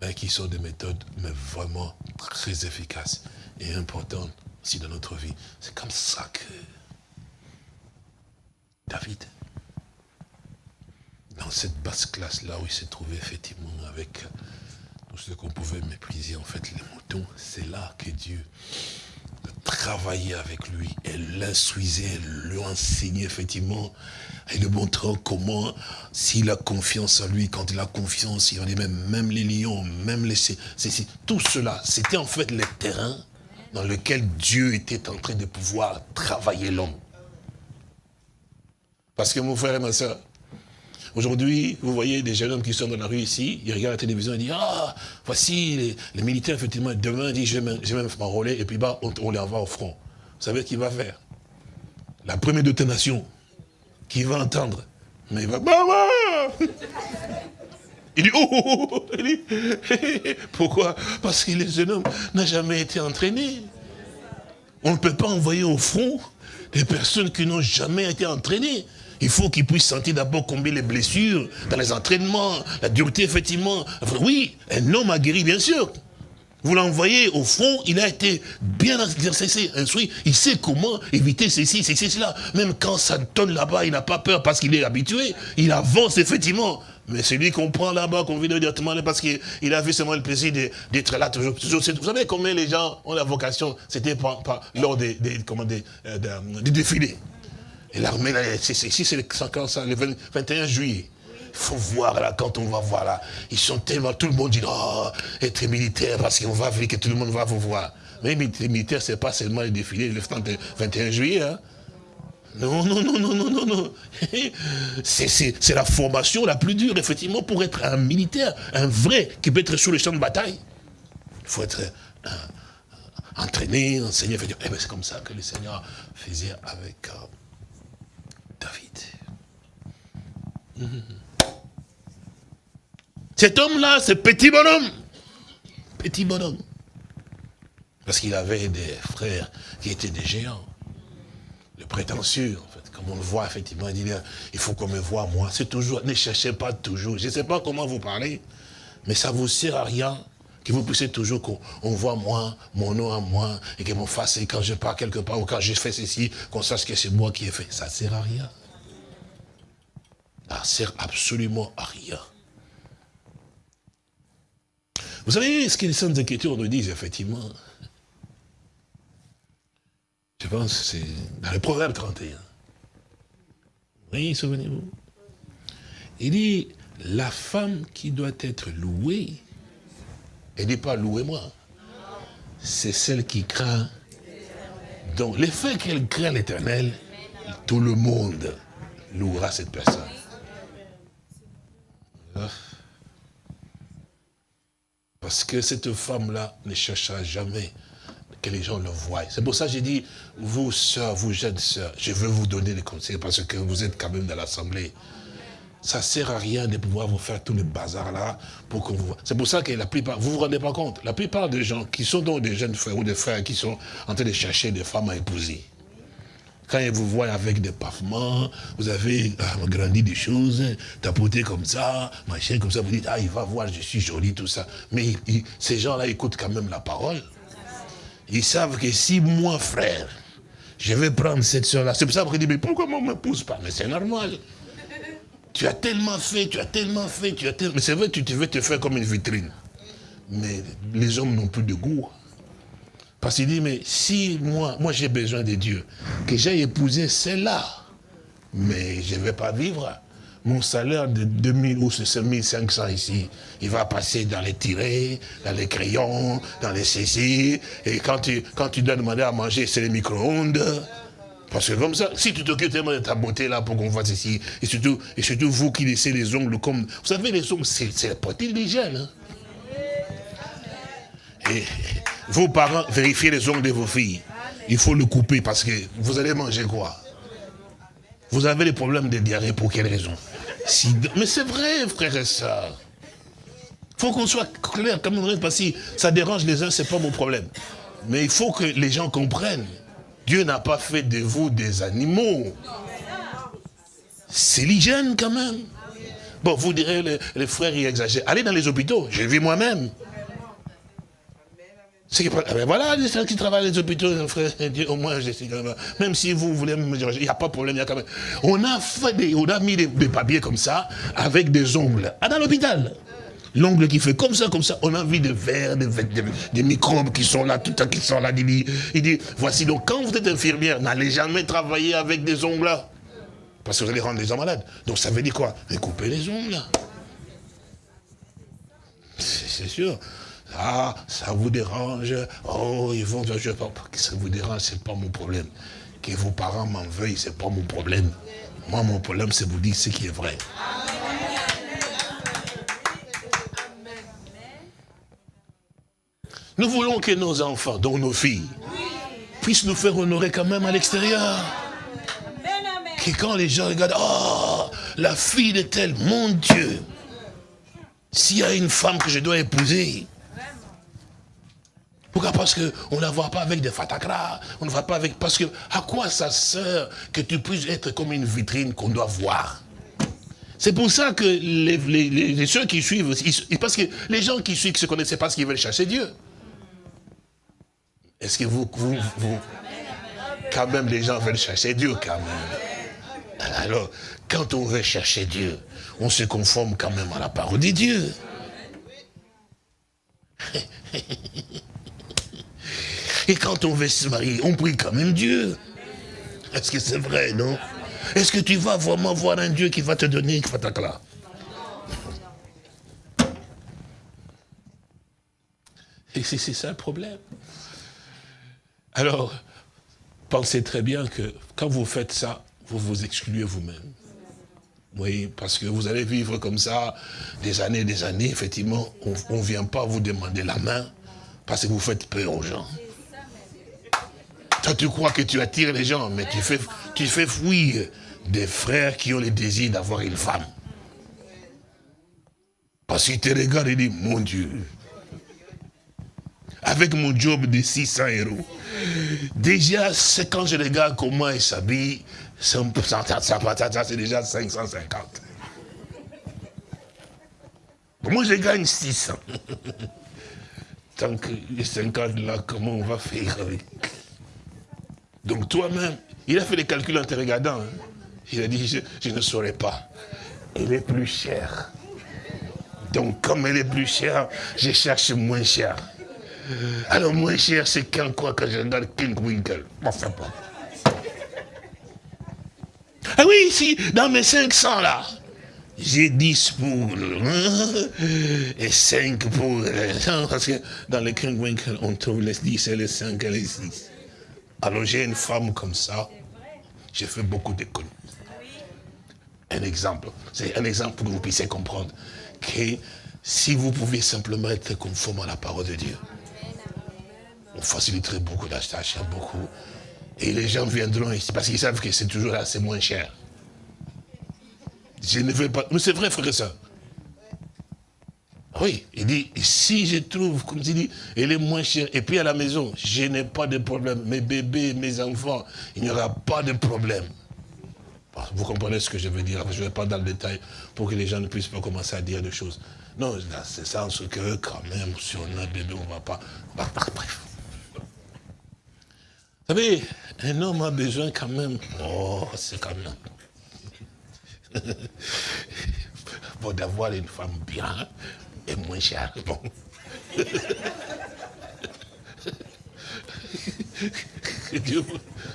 mais qui sont des méthodes mais vraiment très efficaces et importantes aussi dans notre vie. C'est comme ça que David, dans cette basse classe-là où il s'est trouvé effectivement avec ce qu'on pouvait mépriser, en fait, les moutons, c'est là que Dieu travaillait avec lui et l'instruisait, lui enseignait effectivement, et lui montrant comment, s'il a confiance en lui, quand il a confiance, il dit même, même les lions, même les... tout cela, c'était en fait le terrain dans lequel Dieu était en train de pouvoir travailler l'homme. Parce que mon frère et ma soeur, Aujourd'hui, vous voyez des jeunes hommes qui sont dans la rue ici, ils regardent la télévision et disent, ah, voici les, militaires, effectivement, demain, dit, je vais même m'enrôler, et puis bah, on, les envoie au front. Vous savez ce qu'il va faire? La première détonation, qui va entendre, mais il va, maman il dit, oh, oh, oh, il dit, pourquoi? Parce que les jeunes hommes n'ont jamais été entraînés. On ne peut pas envoyer au front des personnes qui n'ont jamais été entraînées. Il faut qu'il puisse sentir d'abord combien les blessures dans les entraînements, la dureté, effectivement. Oui, un homme a guéri, bien sûr. Vous l'envoyez au fond, il a été bien instruit, il sait comment éviter ceci, ceci, cela. Même quand ça donne là-bas, il n'a pas peur parce qu'il est habitué, il avance effectivement. Mais celui qu'on prend là-bas, qu'on vient directement parce qu'il a vu seulement le plaisir d'être là toujours, Vous savez combien les gens ont la vocation, c'était lors des, des, euh, des défilés. Et l'armée, ici c'est le 21 juillet. Il faut voir là, quand on va voir là, ils sont tellement, tout le monde dit, oh, être militaire, parce qu'on va venir, que tout le monde va vous voir. Mais les militaires, ce n'est pas seulement le défilé le 21 juillet. Hein. Non, non, non, non, non, non, non. C'est la formation la plus dure, effectivement, pour être un militaire, un vrai, qui peut être sur le champ de bataille. Il faut être euh, entraîné, enseigné. Eh ben, c'est comme ça que le Seigneur faisait avec... Euh, David. Cet homme-là, ce petit bonhomme, petit bonhomme, parce qu'il avait des frères qui étaient des géants, le prétentieux, en fait, comme on le voit effectivement, il dit, il faut qu'on me voit moi, c'est toujours, ne cherchez pas toujours, je ne sais pas comment vous parlez, mais ça ne vous sert à rien que vous puissiez toujours qu'on voit moi, mon nom à moi, et que mon face, et quand je pars quelque part, ou quand je fais ceci, qu'on sache que c'est moi qui ai fait. Ça ne sert à rien. Ça ne sert absolument à rien. Vous savez ce que les Saintes Écritures nous disent, effectivement? Je pense que c'est dans le Proverbe 31. Oui, souvenez-vous? Il dit, la femme qui doit être louée, elle n'est pas louez-moi. C'est celle qui craint. Donc, le fait qu'elle craint l'éternel, tout le monde louera cette personne. Ah. Parce que cette femme-là ne cherchera jamais que les gens le voient. C'est pour ça que j'ai dit, vous, sœurs, vous, jeunes sœurs, je veux vous donner des conseils parce que vous êtes quand même dans l'assemblée. Ça ne sert à rien de pouvoir vous faire tout le bazar là pour qu'on vous voit. C'est pour ça que la plupart, vous ne vous rendez pas compte, la plupart des gens qui sont donc des jeunes frères ou des frères qui sont en train de chercher des femmes à épouser, quand ils vous voient avec des pavements, vous avez ah, grandi des choses, tapoté comme ça, machin comme ça, vous dites, ah, il va voir, je suis jolie, tout ça. Mais ces gens-là écoutent quand même la parole. Ils savent que si moi, frère, je vais prendre cette soeur-là, c'est pour ça qu'ils disent, mais pourquoi moi ne me pousse pas? Mais c'est normal. tu as tellement fait, tu as tellement fait, tu as tellement... Mais c'est vrai, tu veux te faire comme une vitrine. Mais les hommes n'ont plus de goût. Parce qu'il dit, mais si moi, moi j'ai besoin de Dieu, que j'ai épousé celle-là, mais je ne vais pas vivre. Mon salaire de 2000 ou 7500 ici, il va passer dans les tirets, dans les crayons, dans les CC. Et quand tu, quand tu dois demander à manger, c'est les micro-ondes. Parce que comme ça, si tu t'occupes tellement de ta beauté là pour qu'on fasse ici, et surtout, et surtout vous qui laissez les ongles comme... Vous savez, les ongles, c'est la poitrine des Hein? Et vos parents, vérifiez les ongles de vos filles. Il faut le couper parce que vous allez manger quoi? Vous avez des problèmes de diarrhée, pour quelle raison? Mais c'est vrai, frère et soeur. Il faut qu'on soit clair, comme on parce que ça dérange les uns, c'est pas mon problème. Mais il faut que les gens comprennent. Dieu n'a pas fait de vous des animaux. C'est l'hygiène quand même. Bon, vous direz, les, frères, ils exagèrent. Allez dans les hôpitaux, j'ai vu moi-même. Ah ben voilà, les gens qui travaillent les hôpitaux, au moins, je sais quand même. Même si vous voulez me dire, il n'y a pas de problème, il y a quand même. On a mis des, papiers comme ça, avec des ongles. Ah, dans l'hôpital. L'ongle qui fait comme ça, comme ça, on a vu des vers, des, microbes qui sont là, tout le temps qui sont là. Il dit, il dit, voici donc, quand vous êtes infirmière, n'allez jamais travailler avec des ongles. Parce que vous allez rendre les gens malades. Donc ça veut dire quoi? Couper les ongles. C'est sûr. Ah, ça vous dérange? Oh, ils vont, je pas, que ça vous dérange, c'est pas mon problème. Que vos parents m'en veuillent, c'est pas mon problème. Moi, mon problème, c'est vous dire ce qui est vrai. Nous voulons que nos enfants, dont nos filles, puissent nous faire honorer quand même à l'extérieur. Que quand les gens regardent, oh, la fille de tel, mon Dieu, s'il y a une femme que je dois épouser, pourquoi? Parce qu'on ne la voit pas avec des fatakras, on ne voit pas avec... Parce que, à quoi ça sert que tu puisses être comme une vitrine qu'on doit voir? C'est pour ça que les, ceux qui suivent, parce que les gens qui suivent, qui se connaissent, c'est parce qu'ils veulent chercher Dieu. Est-ce que vous, vous, vous, quand même, les gens veulent chercher Dieu, quand même? Alors, quand on veut chercher Dieu, on se conforme quand même à la parole de Dieu. Et quand on veut se marier, on prie quand même Dieu. Est-ce que c'est vrai, non? Est-ce que tu vas vraiment voir un Dieu qui va te donner là? Et c'est ça le problème. Alors, pensez très bien que quand vous faites ça, vous vous excluez vous-même. Oui, parce que vous allez vivre comme ça des années et des années. Effectivement, on ne vient pas vous demander la main parce que vous faites peur aux gens. Toi, tu crois que tu attires les gens, mais tu fais, tu fais fuir des frères qui ont le désir d'avoir une femme. Parce qu'ils te regardent et disent, mon Dieu, avec mon job de 600 euros, déjà, c'est quand je regarde comment il s'habille, c'est déjà 550. Moi, je gagne 600. Tant que les 50 là, comment on va faire avec? Donc toi-même, il a fait les calculs en te regardant. Hein. Il a dit, je, ne saurais pas. Elle est plus chère. Donc comme elle est plus chère, je cherche moins cher. Alors moins cher, c'est quand quoi que je regarde King Winkle. Enfin pas. Ah oui, si, dans mes 500 là, j'ai 10 pour et 5 pour parce que dans le King Winkle, on trouve les 10 et les 5 et les 6. J'ai une femme comme ça, j'ai fait beaucoup d'économies. Un exemple, c'est un exemple pour que vous puissiez comprendre que si vous pouviez simplement être conforme à la parole de Dieu, on faciliterait beaucoup d'achetage, beaucoup. Et les gens viendront ici, parce qu'ils savent que c'est toujours c'est moins cher. Je ne veux pas... Mais c'est vrai, frère et soeur. Oui, il dit, si je trouve, comme il dit, elle est moins chère, et puis à la maison, je n'ai pas de problème. Mes bébés, mes enfants, il n'y aura pas de problème. Vous comprenez ce que je veux dire Je ne vais pas dans le détail pour que les gens ne puissent pas commencer à dire des choses. Non, c'est ça, ce que quand même, si on a un bébé, on ne va pas... Bref. Vous savez, un homme a besoin quand même... Oh, c'est quand même... bon, d'avoir une femme bien et moins chère. Bon. Que Dieu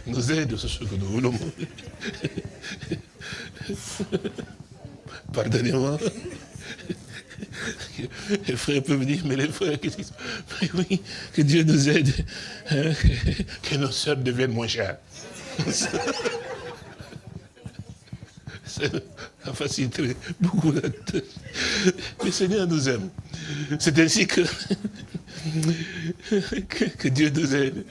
nous aide ce que nous voulons. Pardonnez-moi. Les frères peuvent dire, mais les frères, qu'est-ce qu'ils oui, que Dieu nous aide, hein, que nos soeurs deviennent moins chères. Ça faciliterait beaucoup tâche. Le Seigneur nous aime. C'est ainsi que, que, Dieu nous aide.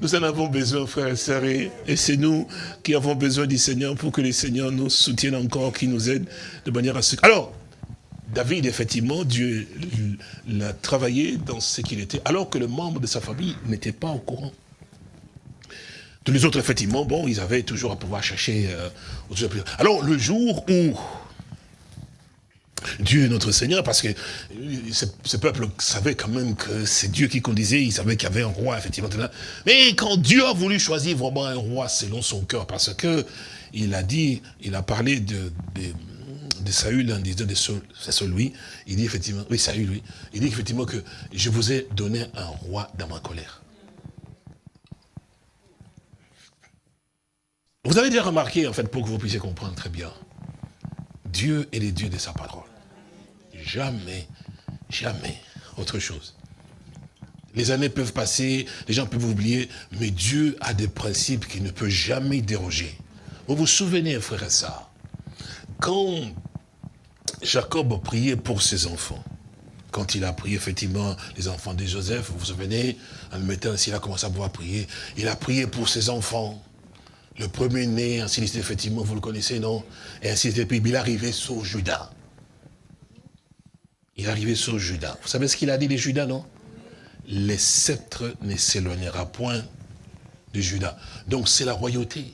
Nous en avons besoin, frères et sœurs, et c'est nous qui avons besoin du Seigneur pour que le Seigneur nous soutienne encore, qui nous aide de manière à ce... Alors, David, effectivement, Dieu l'a travaillé dans ce qu'il était, alors que le membre de sa famille n'était pas au courant. Tous les autres, effectivement, bon, ils avaient toujours à pouvoir chercher. Euh, alors, le jour où Dieu notre Seigneur, parce que ce, peuple savait quand même que c'est Dieu qui conduisait, il savait qu'il y avait un roi, effectivement. Mais quand Dieu a voulu choisir vraiment un roi selon son cœur, parce que il a dit, il a parlé de, de, Saül en disant de c'est lui, il dit effectivement, oui, Saül, oui, il dit effectivement que je vous ai donné un roi dans ma colère. Vous avez déjà remarqué, en fait, pour que vous puissiez comprendre très bien, Dieu est le Dieu de sa parole. Jamais, jamais autre chose. Les années peuvent passer, les gens peuvent oublier, mais Dieu a des principes qu'il ne peut jamais déroger. Vous vous souvenez, frère et ça, quand Jacob priait pour ses enfants, quand il a prié effectivement les enfants de Joseph, vous vous souvenez, en le mettant ainsi, il a commencé à pouvoir prier, il a prié pour ses enfants. Le premier-né, ainsi de effectivement, vous le connaissez, non? Et ainsi de suite, il est arrivé sur Judas. Il est arrivé sur Judas. Vous savez ce qu'il a dit, les Judas, non? Les sceptres ne s'éloignera point de Judas. Donc, c'est la royauté.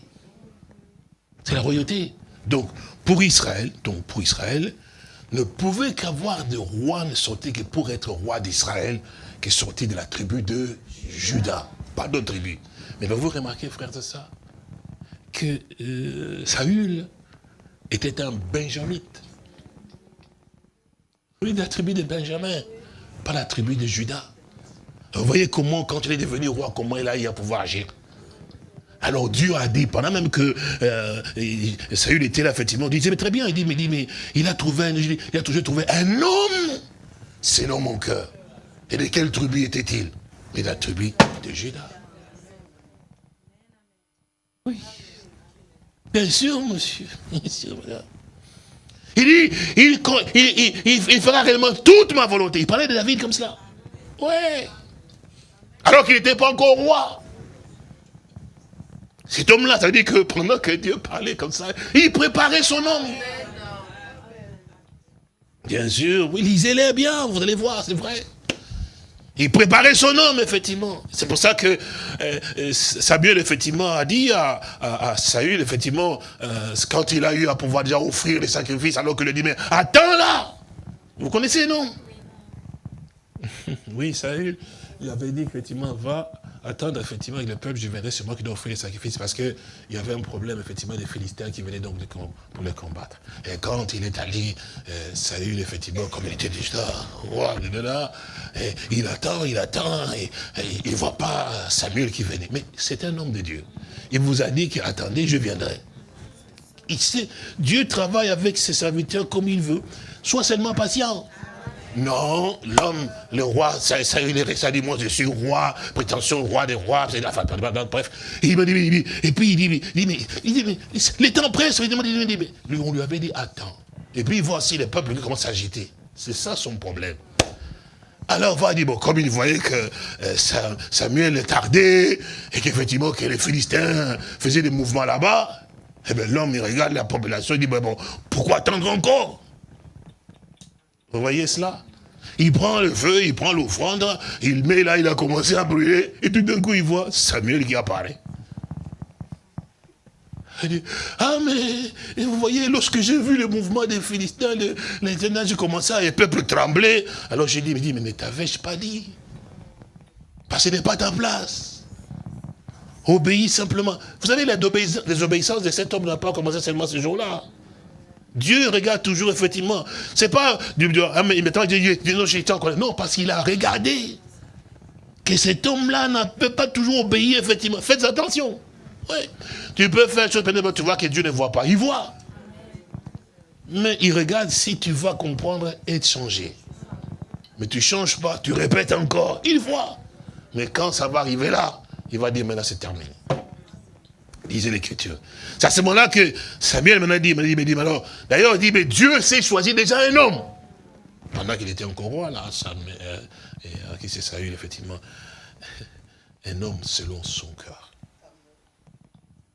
C'est la royauté. Donc, pour Israël, donc pour Israël, ne pouvait qu'avoir de roi ne sortait que pour être roi d'Israël, qui est sorti de la tribu de Judas. Pas d'autre tribu. Mais vous remarquez, frère, de ça que euh, Saül était un benjamite. Oui, la tribu de Benjamin, pas la tribu de Judas. Vous voyez comment, quand il est devenu roi, comment il a eu à pouvoir agir. Alors Dieu a dit, pendant même que euh, Saül était là, effectivement, il disait, mais très bien, il dit, mais, dit, mais il a trouvé, un, il a toujours trouvé un homme selon mon cœur. Et de quelle tribu était-il? Mais la tribu de Judas. Oui. Bien sûr, monsieur. Bien sûr, Il dit, il, fera réellement toute ma volonté. Il parlait de David comme cela. Ouais. Alors qu'il n'était pas encore roi. Cet homme-là, ça veut dire que pendant que Dieu parlait comme ça, il préparait son homme. Bien sûr, oui, lisez-les bien, vous allez voir, c'est vrai. Il préparait son homme, effectivement. C'est pour ça que euh, euh, Samuel, effectivement, a dit à, Saül, effectivement, euh, quand il a eu à pouvoir déjà offrir les sacrifices, alors que le dit, mais attends là! Vous connaissez, non? Oui, Saül, il avait dit, effectivement, va attendre effectivement avec le peuple, je viendrai, c'est moi qui dois offrir les sacrifices, parce qu'il y avait un problème effectivement des Philistins qui venaient donc pour les combattre. Et quand il est allé, euh, Saül effectivement, comme il était déjà roi de là, il attend, il attend, et, il ne voit pas Samuel qui venait. Mais c'est un homme de Dieu. Il vous a dit qu'attendez, je viendrai. Il sait, Dieu travaille avec ses serviteurs comme il veut. Sois seulement patient. Non, l'homme, le roi, ça, ça, ça dit, moi je suis roi, prétention roi des rois, bref. il me dit, et puis il dit, il dit, il dit, les temps pressent, il dit, lui, on lui avait dit, attends. Et puis voici le peuple qui commence à agiter. C'est ça son problème. Alors, va dire, bon, comme il voyait que euh, Samuel tardait, et qu'effectivement, que les Philistins faisaient des mouvements là-bas, eh bien, l'homme, il regarde la population, il dit, bon, pourquoi attendre encore? Vous voyez cela? Il prend le feu, il prend l'offrande, il met là, il a commencé à brûler, et tout d'un coup, il voit Samuel qui apparaît. Il dit, ah mais, vous voyez, lorsque j'ai vu le mouvement des Philistins, les j'ai commencé à, le peuple trembler. Alors j'ai dit, mais, mais t'avais-je pas dit Parce que ce n'est pas ta place. Obéis simplement. Vous savez, la désobéissance de cet homme n'a pas commencé seulement ce jour-là. Dieu regarde toujours, effectivement. C'est pas, ah, maintenant, Dieu dit, non, Non, parce qu'il a regardé que cet homme-là ne peut pas toujours obéir, effectivement. Faites attention. Oui. Tu peux faire chose, tu vois que Dieu ne voit pas. Il voit. Mais il regarde si tu vas comprendre et changer. Mais tu ne changes pas, tu répètes encore. Il voit. Mais quand ça va arriver là, il va dire, maintenant c'est terminé. Lisez l'écriture. C'est à ce moment-là que Samuel maintenant dit, dit, dit, alors, d'ailleurs, il dit, mais Dieu s'est choisi déjà un homme. Pendant qu'il était encore roi, là, Samuel, euh, et, euh, qui s'est Saül, effectivement, un homme selon son cœur.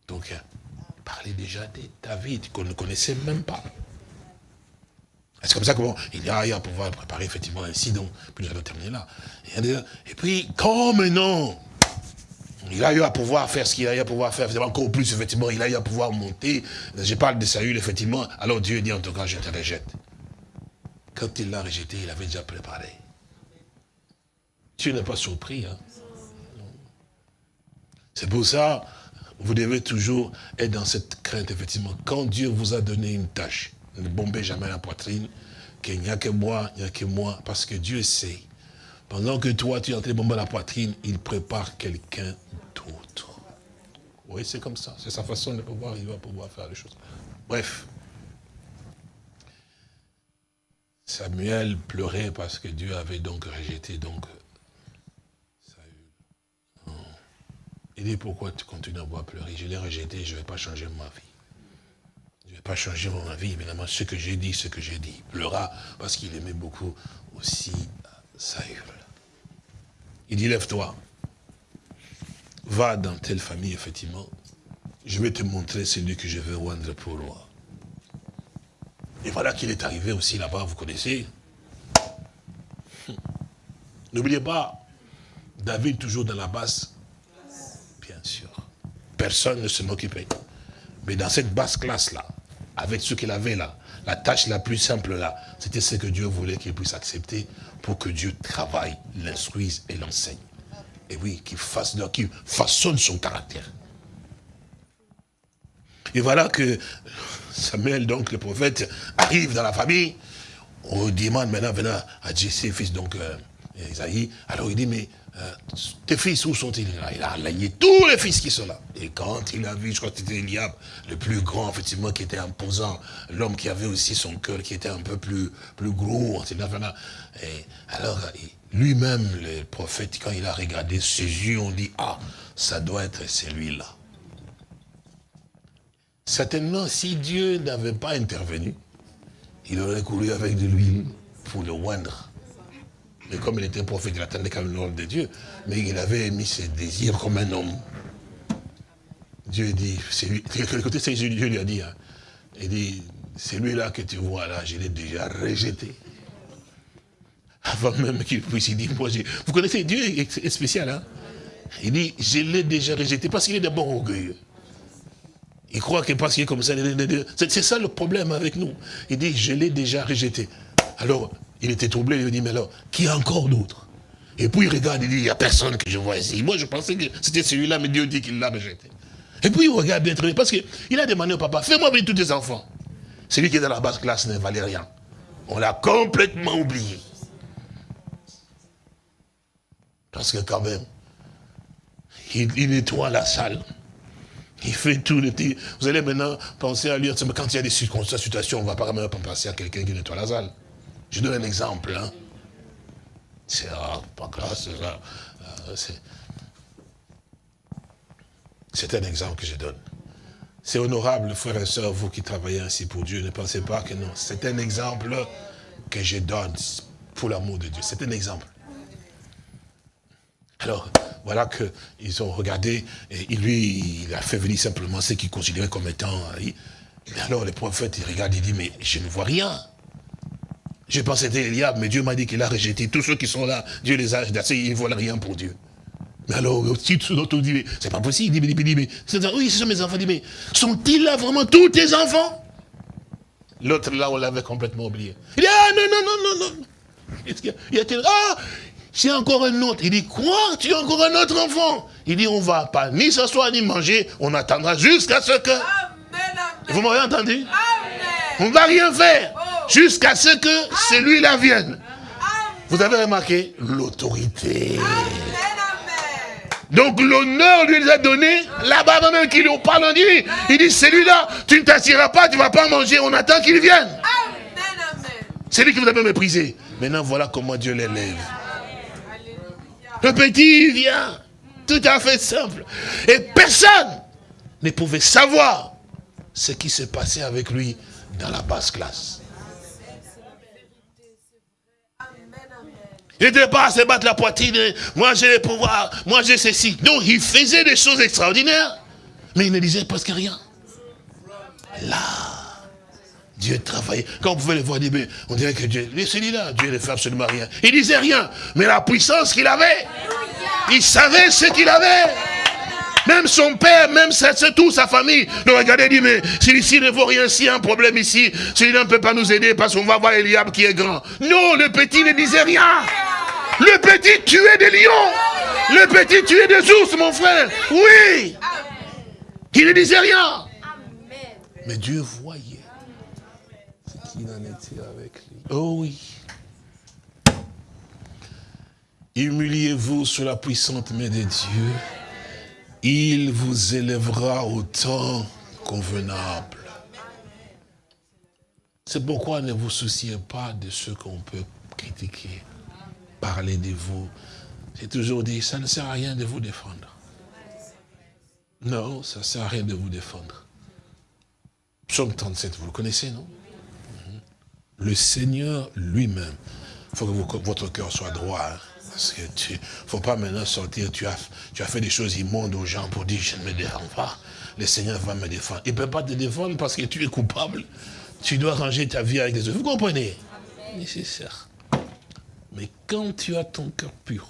Donc, il euh, parlait déjà de David, qu'on ne connaissait même pas. C'est comme ça qu'il y a à pouvoir préparer effectivement ainsi, donc, puis nous allons terminer là. Et puis, comme non, il a eu à pouvoir faire ce qu'il a eu à pouvoir faire, encore plus, effectivement, il a eu à pouvoir monter. Je parle de Saül, effectivement. Alors Dieu dit, en tout cas, je te rejette. Quand il l'a rejeté, il avait déjà préparé. Dieu n'est pas surpris. Hein? C'est pour ça, vous devez toujours être dans cette crainte, effectivement. Quand Dieu vous a donné une tâche, ne bombez jamais la poitrine, qu'il n'y a que moi, il n'y a que moi, parce que Dieu sait. Pendant que toi, tu es en train de bomber la poitrine, il prépare quelqu'un. Oui, c'est comme ça. C'est sa façon de pouvoir, il va pouvoir faire les choses. Bref. Samuel pleurait parce que Dieu avait donc rejeté donc Saül. Il dit, pourquoi tu continues à voir pleurer Je l'ai rejeté, je ne vais pas changer ma vie pas changer mon vie, évidemment, ce que j'ai dit, ce que j'ai dit. Il pleura parce qu'il aimait beaucoup aussi Saül. Il dit, lève-toi, va dans telle famille, effectivement, je vais te montrer celui que je veux rendre pour roi. Et voilà qu'il est arrivé aussi là-bas, vous connaissez. N'oubliez pas, David toujours dans la basse, bien sûr. Personne ne s'en occupait. Mais dans cette basse classe-là, avec ce qu'il avait là, la tâche la plus simple là, c'était ce que Dieu voulait qu'il puisse accepter pour que Dieu travaille, l'instruise et l'enseigne. Et oui, qu'il fasse, qu'il façonne son caractère. Et voilà que Samuel, donc le prophète, arrive dans la famille. On demande maintenant, à Jesse, fils donc euh, Alors il dit, mais euh, tes fils, où sont-ils? Il a aligné tous les fils qui sont là. Et quand il a vu, je crois que c'était Eliab, le plus grand, effectivement, qui était imposant, l'homme qui avait aussi son cœur, qui était un peu plus, plus gros, et alors, lui-même, le prophète, quand il a regardé ses yeux, on dit, ah, ça doit être celui-là. Certainement, si Dieu n'avait pas intervenu, il aurait couru avec de l'huile pour le oindre. Mais comme il était prophète, il attendait quand même l'ordre de Dieu. Mais il avait mis ses désirs comme un homme. Dieu dit, c'est lui, quel côté c'est Dieu lui a dit, hein. il dit, c'est lui-là que tu vois là, je l'ai déjà rejeté. Avant même qu'il puisse, il dit, moi, vous connaissez, Dieu est spécial, hein. Il dit, je l'ai déjà rejeté parce qu'il est d'abord orgueilleux. Il croit que parce qu'il est comme ça, c'est ça le problème avec nous. Il dit, je l'ai déjà rejeté. Alors, il était troublé, il dit, mais alors, qui a encore d'autres? Et puis il regarde, il dit, il n'y a personne que je vois ici. Moi, je pensais que c'était celui-là, mais Dieu dit qu'il l'a rejeté. Et puis il regarde bien très parce qu'il a demandé au papa, fais-moi venir tous tes enfants. Celui qui est dans la basse classe ne valait rien. On l'a complètement oublié. Parce que quand même, il, nettoie la salle. Il fait tout le. Vous allez maintenant penser à lui, quand il y a des circonstances, situations, on ne va pas même penser à quelqu'un qui nettoie la salle. Je donne un exemple. Hein. C'est pas classe, euh, c'est un exemple que je donne. C'est honorable, frères et sœurs, vous qui travaillez ainsi pour Dieu, ne pensez pas que non. C'est un exemple que je donne pour l'amour de Dieu. C'est un exemple. Alors, voilà qu'ils ont regardé, et lui, il a fait venir simplement ce qu'il considérait comme étant... Euh, mais alors, le prophète, il regarde, il dit, mais je ne vois rien. Je pensais que c'était Eliab, mais Dieu m'a dit qu'il a rejeté. Tous ceux qui sont là, Dieu les a rejetés, ils ne veulent rien pour Dieu. Mais alors, si tout l'autre dit, c'est pas possible, il dit, mais, oui, ce sont mes enfants, il dit, mais sont-ils là vraiment tous tes enfants? L'autre là, on l'avait complètement oublié. Il dit, ah non, non, non, non, non. Il y a, ah, c'est encore un autre. Il dit, quoi? Tu as encore un autre enfant? Il dit, on va pas ni s'asseoir ni manger, on attendra jusqu'à ce que... Vous m'avez entendu? On ne va rien faire jusqu'à ce que celui-là vienne. Vous avez remarqué l'autorité. Donc l'honneur lui a donné, là-bas même qu'il lui parle, on il dit, celui-là, tu ne t'assiras pas, tu ne vas pas manger, on attend qu'il vienne. C'est lui qui vous a méprisé. Maintenant, voilà comment Dieu l'élève. Le petit vient, tout à fait simple. Et personne ne pouvait savoir ce qui s'est passé avec lui dans la basse classe. Il n'était pas à se battre la poitrine, moi j'ai le pouvoir, moi j'ai ceci. Non, il faisait des choses extraordinaires, mais il ne disait presque rien. Là, Dieu travaillait. Quand vous pouvez le voir, on dirait que Dieu, celui-là, Dieu ne fait absolument rien. Il disait rien, mais la puissance qu'il avait, il savait ce qu'il avait. Même son père, même c'est tout, sa famille. Donc regardez, dit, mais celui-ci ne vaut rien, s'il y a un problème ici, celui-là ne peut pas nous aider parce qu'on va voir Eliab qui est grand. Non, le petit ne disait rien. Le petit tuait des lions. Le petit tuait des ours, mon frère. Oui. Il ne disait rien. Mais Dieu voyait ce qu'il en était avec lui. Oh oui. Humiliez-vous sous la puissante main de Dieu il vous élèvera au temps convenable. C'est pourquoi ne vous souciez pas de ce qu'on peut critiquer, parler de vous. J'ai toujours dit, ça ne sert à rien de vous défendre. Non, ça ne sert à rien de vous défendre. Psaume 37, vous le connaissez, non? Mhm. Le Seigneur lui-même, il faut que votre cœur soit droit. Hein. Parce que tu, faut pas maintenant sortir, tu as, tu as fait des choses immondes aux gens pour dire je ne me défends pas. Le Seigneur va me défendre. Il ne peut pas te défendre parce que tu es coupable. Tu dois ranger ta vie avec des autres. Vous comprenez? Nécessaire. Mais quand tu as ton cœur pur,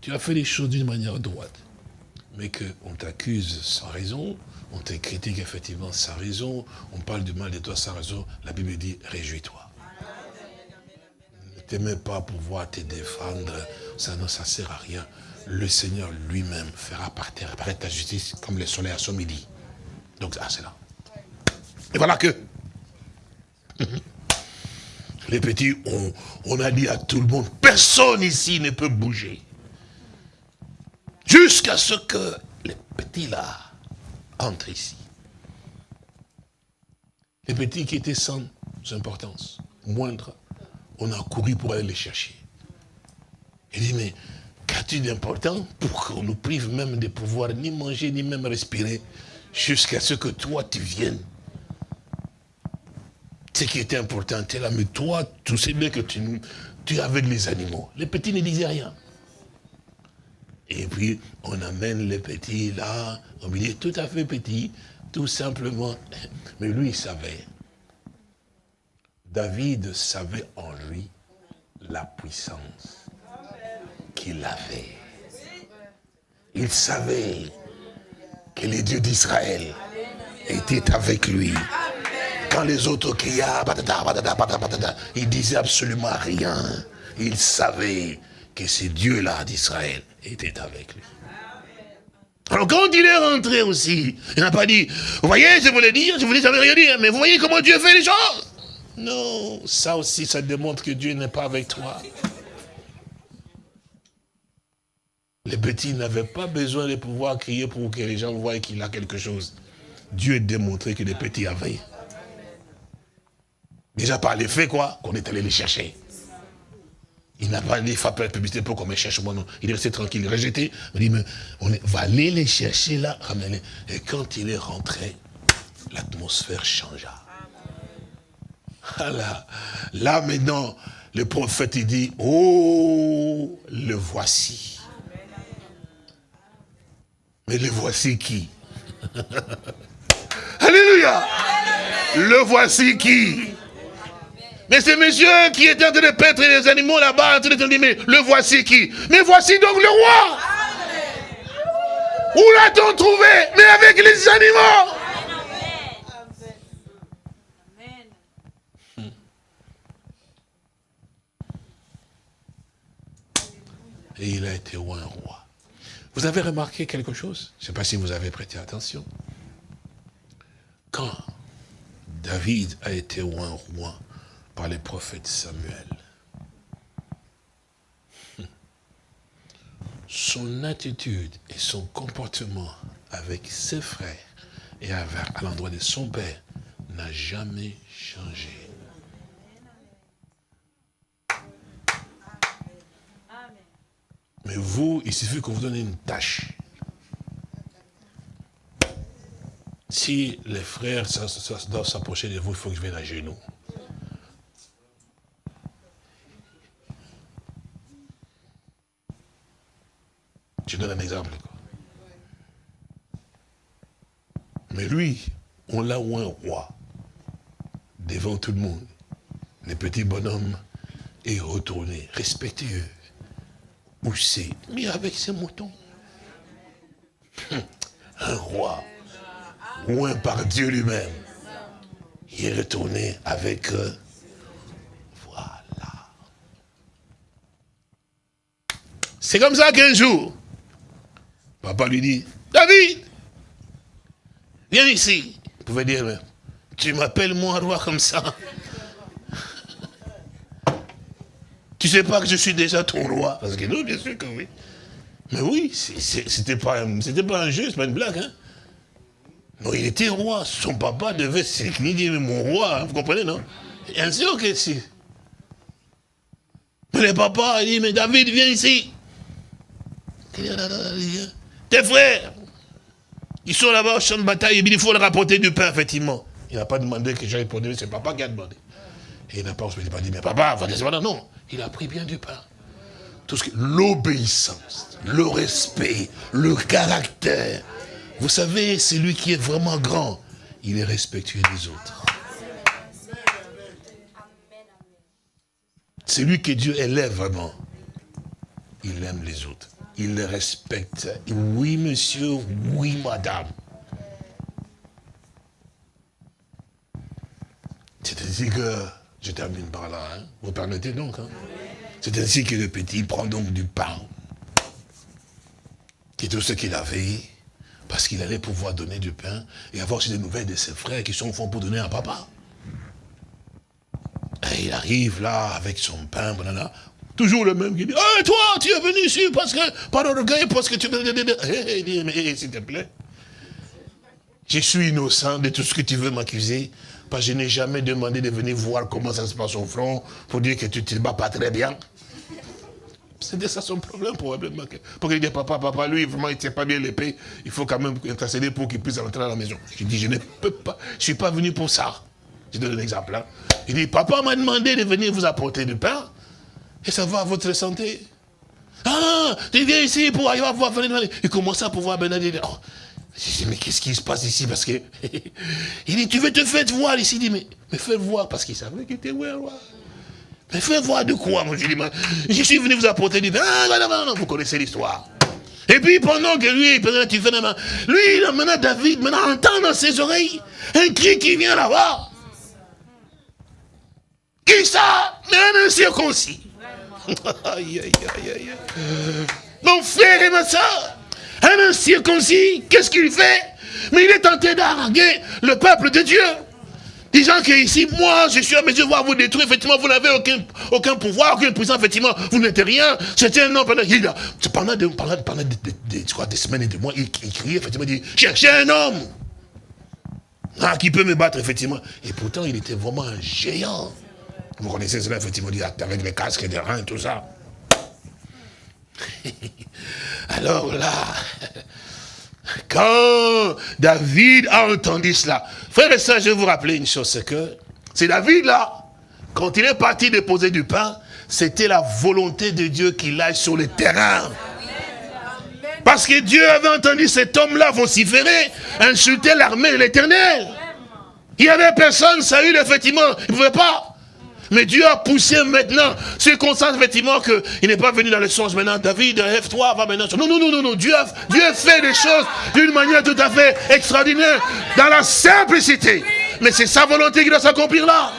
tu as fait les choses d'une manière droite, mais qu'on t'accuse sans raison, on te critique effectivement sans raison, on parle du mal de toi sans raison, la Bible dit réjouis-toi t'aimais pas pouvoir te défendre, ça ne ça sert à rien. Le Seigneur lui-même fera apparaître ta justice comme le soleil à son midi. Donc, ah, c'est là. Et voilà que les petits, on, on, a dit à tout le monde, personne ici ne peut bouger. Jusqu'à ce que les petits là entrent ici. Les petits qui étaient sans importance, moindre, on a couru pour aller les chercher. Il dit, mais qu'as-tu d'important pour qu'on nous prive même de pouvoir ni manger, ni même respirer, jusqu'à ce que toi, tu viennes? Ce qui était important, tu es là, mais toi, tu sais bien que tu, es avec les animaux. Les petits ne disaient rien. Et puis, on amène les petits là, on lui dit tout à fait petit, tout simplement. Mais lui, il savait. David savait en lui la puissance qu'il avait. Il savait que les dieux d'Israël étaient avec lui. Quand les autres criaient, il disait absolument rien. Il savait que ces dieux-là d'Israël étaient avec lui. Alors quand il est rentré aussi, il n'a pas dit, vous voyez, je voulais dire, je voulais rien dire, mais vous voyez comment Dieu fait les choses non, ça aussi, ça démontre que Dieu n'est pas avec toi. Les petits n'avaient pas besoin de pouvoir crier pour que les gens voient qu'il a quelque chose. Dieu a démontré que les petits avaient. Déjà par les faits, quoi, qu'on est allé les chercher. Il n'a pas dit, faire la publicité pour qu'on me cherche moi, non. Il est resté tranquille, rejeté. Il dit, mais on va aller les chercher là, ramener. Et quand il est rentré, l'atmosphère changea. Là, là maintenant, le prophète il dit, oh, le voici. Mais le voici qui? Alléluia. Le voici qui? Mais c'est monsieur qui était en train de paître les animaux là-bas, en train de dire, mais le voici qui? Mais voici donc le roi. Où l'a-t-on trouvé? Mais avec les animaux et il a été un roi. Vous avez remarqué quelque chose? Je ne sais pas si vous avez prêté attention. Quand David a été roi, roi par les prophètes Samuel, son attitude et son comportement avec ses frères et à l'endroit de son père n'a jamais changé. Mais vous, il suffit qu'on vous donne une tâche. Si les frères doivent s'approcher de vous, il faut que je vienne à genoux. Je donne un exemple. Mais lui, on l'a ou un roi devant tout le monde. Le petit bonhomme est retourné, respectueux. C'est Mais avec ses moutons. Un roi, un par Dieu lui-même. Il est retourné avec... Euh, voilà. C'est comme ça qu'un jour, papa lui dit, David, viens ici. Vous pouvez dire, tu m'appelles moi roi comme ça. Tu sais pas que je suis déjà ton roi Parce que non, bien sûr que oui. Mais oui, c'était pas, pas un jeu, c'est pas une blague. Hein? Non, il était roi. Son papa devait s'incliner, mon roi, hein, vous comprenez, non? Bien sûr que si. Mais le papa, il dit, mais David, viens ici. Tes frères, ils sont là-bas au champ de bataille, il faut leur apporter du pain, effectivement. Il n'a pas demandé que j'aille pour lui, c'est papa qui a demandé. Et il n'a pas, pas dit, mais papa, va non. Il a pris bien du pain. Tout ce l'obéissance, le respect, le caractère. Vous savez, celui qui est vraiment grand, il est respectueux des autres. Celui que Dieu élève vraiment, il aime les autres. Il les respecte. Oui, monsieur, oui, madame. C'est ainsi que, je termine par là, hein. vous permettez donc. Hein. C'est ainsi que le petit prend donc du pain, qui est tout ce qu'il avait, parce qu'il allait pouvoir donner du pain et avoir aussi des nouvelles de ses frères qui sont au fond pour donner à papa. Et il arrive là avec son pain, toujours le même qui dit, oh, toi, tu es venu ici parce que, par orgueil, parce que tu... Il dit, mais s'il te plaît, je suis innocent de tout ce que tu veux m'accuser. Parce que je n'ai jamais demandé de venir voir comment ça se passe au front pour dire que tu ne te bats pas très bien. C'était ça son problème probablement. Pour qu'il dise, papa, papa, lui, vraiment, il ne tient pas bien l'épée. Il faut quand même intercéder pour qu'il puisse rentrer à la maison. Je dis, je ne peux pas, je ne suis pas venu pour ça. Je donne un exemple. Hein. Il dit, papa m'a demandé de venir vous apporter du pain. Et ça va à votre santé. Ah, tu viens ici pour aller voir Il commence à pouvoir Bernadette. Oh, je dis, mais qu'est-ce qui se passe ici? Parce que. il dit, tu veux te faire voir ici? Il dit, mais, mais fais voir, parce qu'il savait qu'il était roi. Mais fais voir de quoi Moi, je je suis venu vous apporter Ah, non, vous connaissez l'histoire. Et puis pendant que lui, tu fais lui, maintenant David, maintenant entend dans ses oreilles un cri qui vient là-bas. Qui ça? Mais un incirconcis. aïe, aïe, aïe, aïe. Mon frère et ma soeur, un incirconcis, qu'est-ce qu'il fait Mais il est tenté d'arguer le peuple de Dieu. Disant que ici, moi, je suis à mesure de voir vous détruire, effectivement, vous n'avez aucun, aucun pouvoir, aucune puissance, effectivement, vous n'êtes rien. C'était un homme pendant, il pendant, des, pendant, pendant des, semaines et des mois, il, criait, effectivement, il dit, cherchez un homme ah, qui peut me battre, effectivement. Et pourtant, il était vraiment un géant. Vous connaissez cela, effectivement, avec les casques et des reins, tout ça. Alors là, quand David a entendu cela, frère et soeur, je vais vous rappeler une chose, c'est que c'est David là, quand il est parti déposer du pain, c'était la volonté de Dieu qu'il aille sur le terrain. Parce que Dieu avait entendu cet homme-là vociférer, insulter l'armée de l'éternel. Il n'y avait personne, Saül, effectivement, il ne pouvait pas. Mais Dieu a poussé maintenant, circonstance effectivement qu'il n'est pas venu dans le sens maintenant, David, lève-toi, va maintenant. Non, non, non, non, non, Dieu a, Dieu fait des choses d'une manière tout à fait extraordinaire, dans la simplicité. Mais c'est sa volonté qui doit s'accomplir là.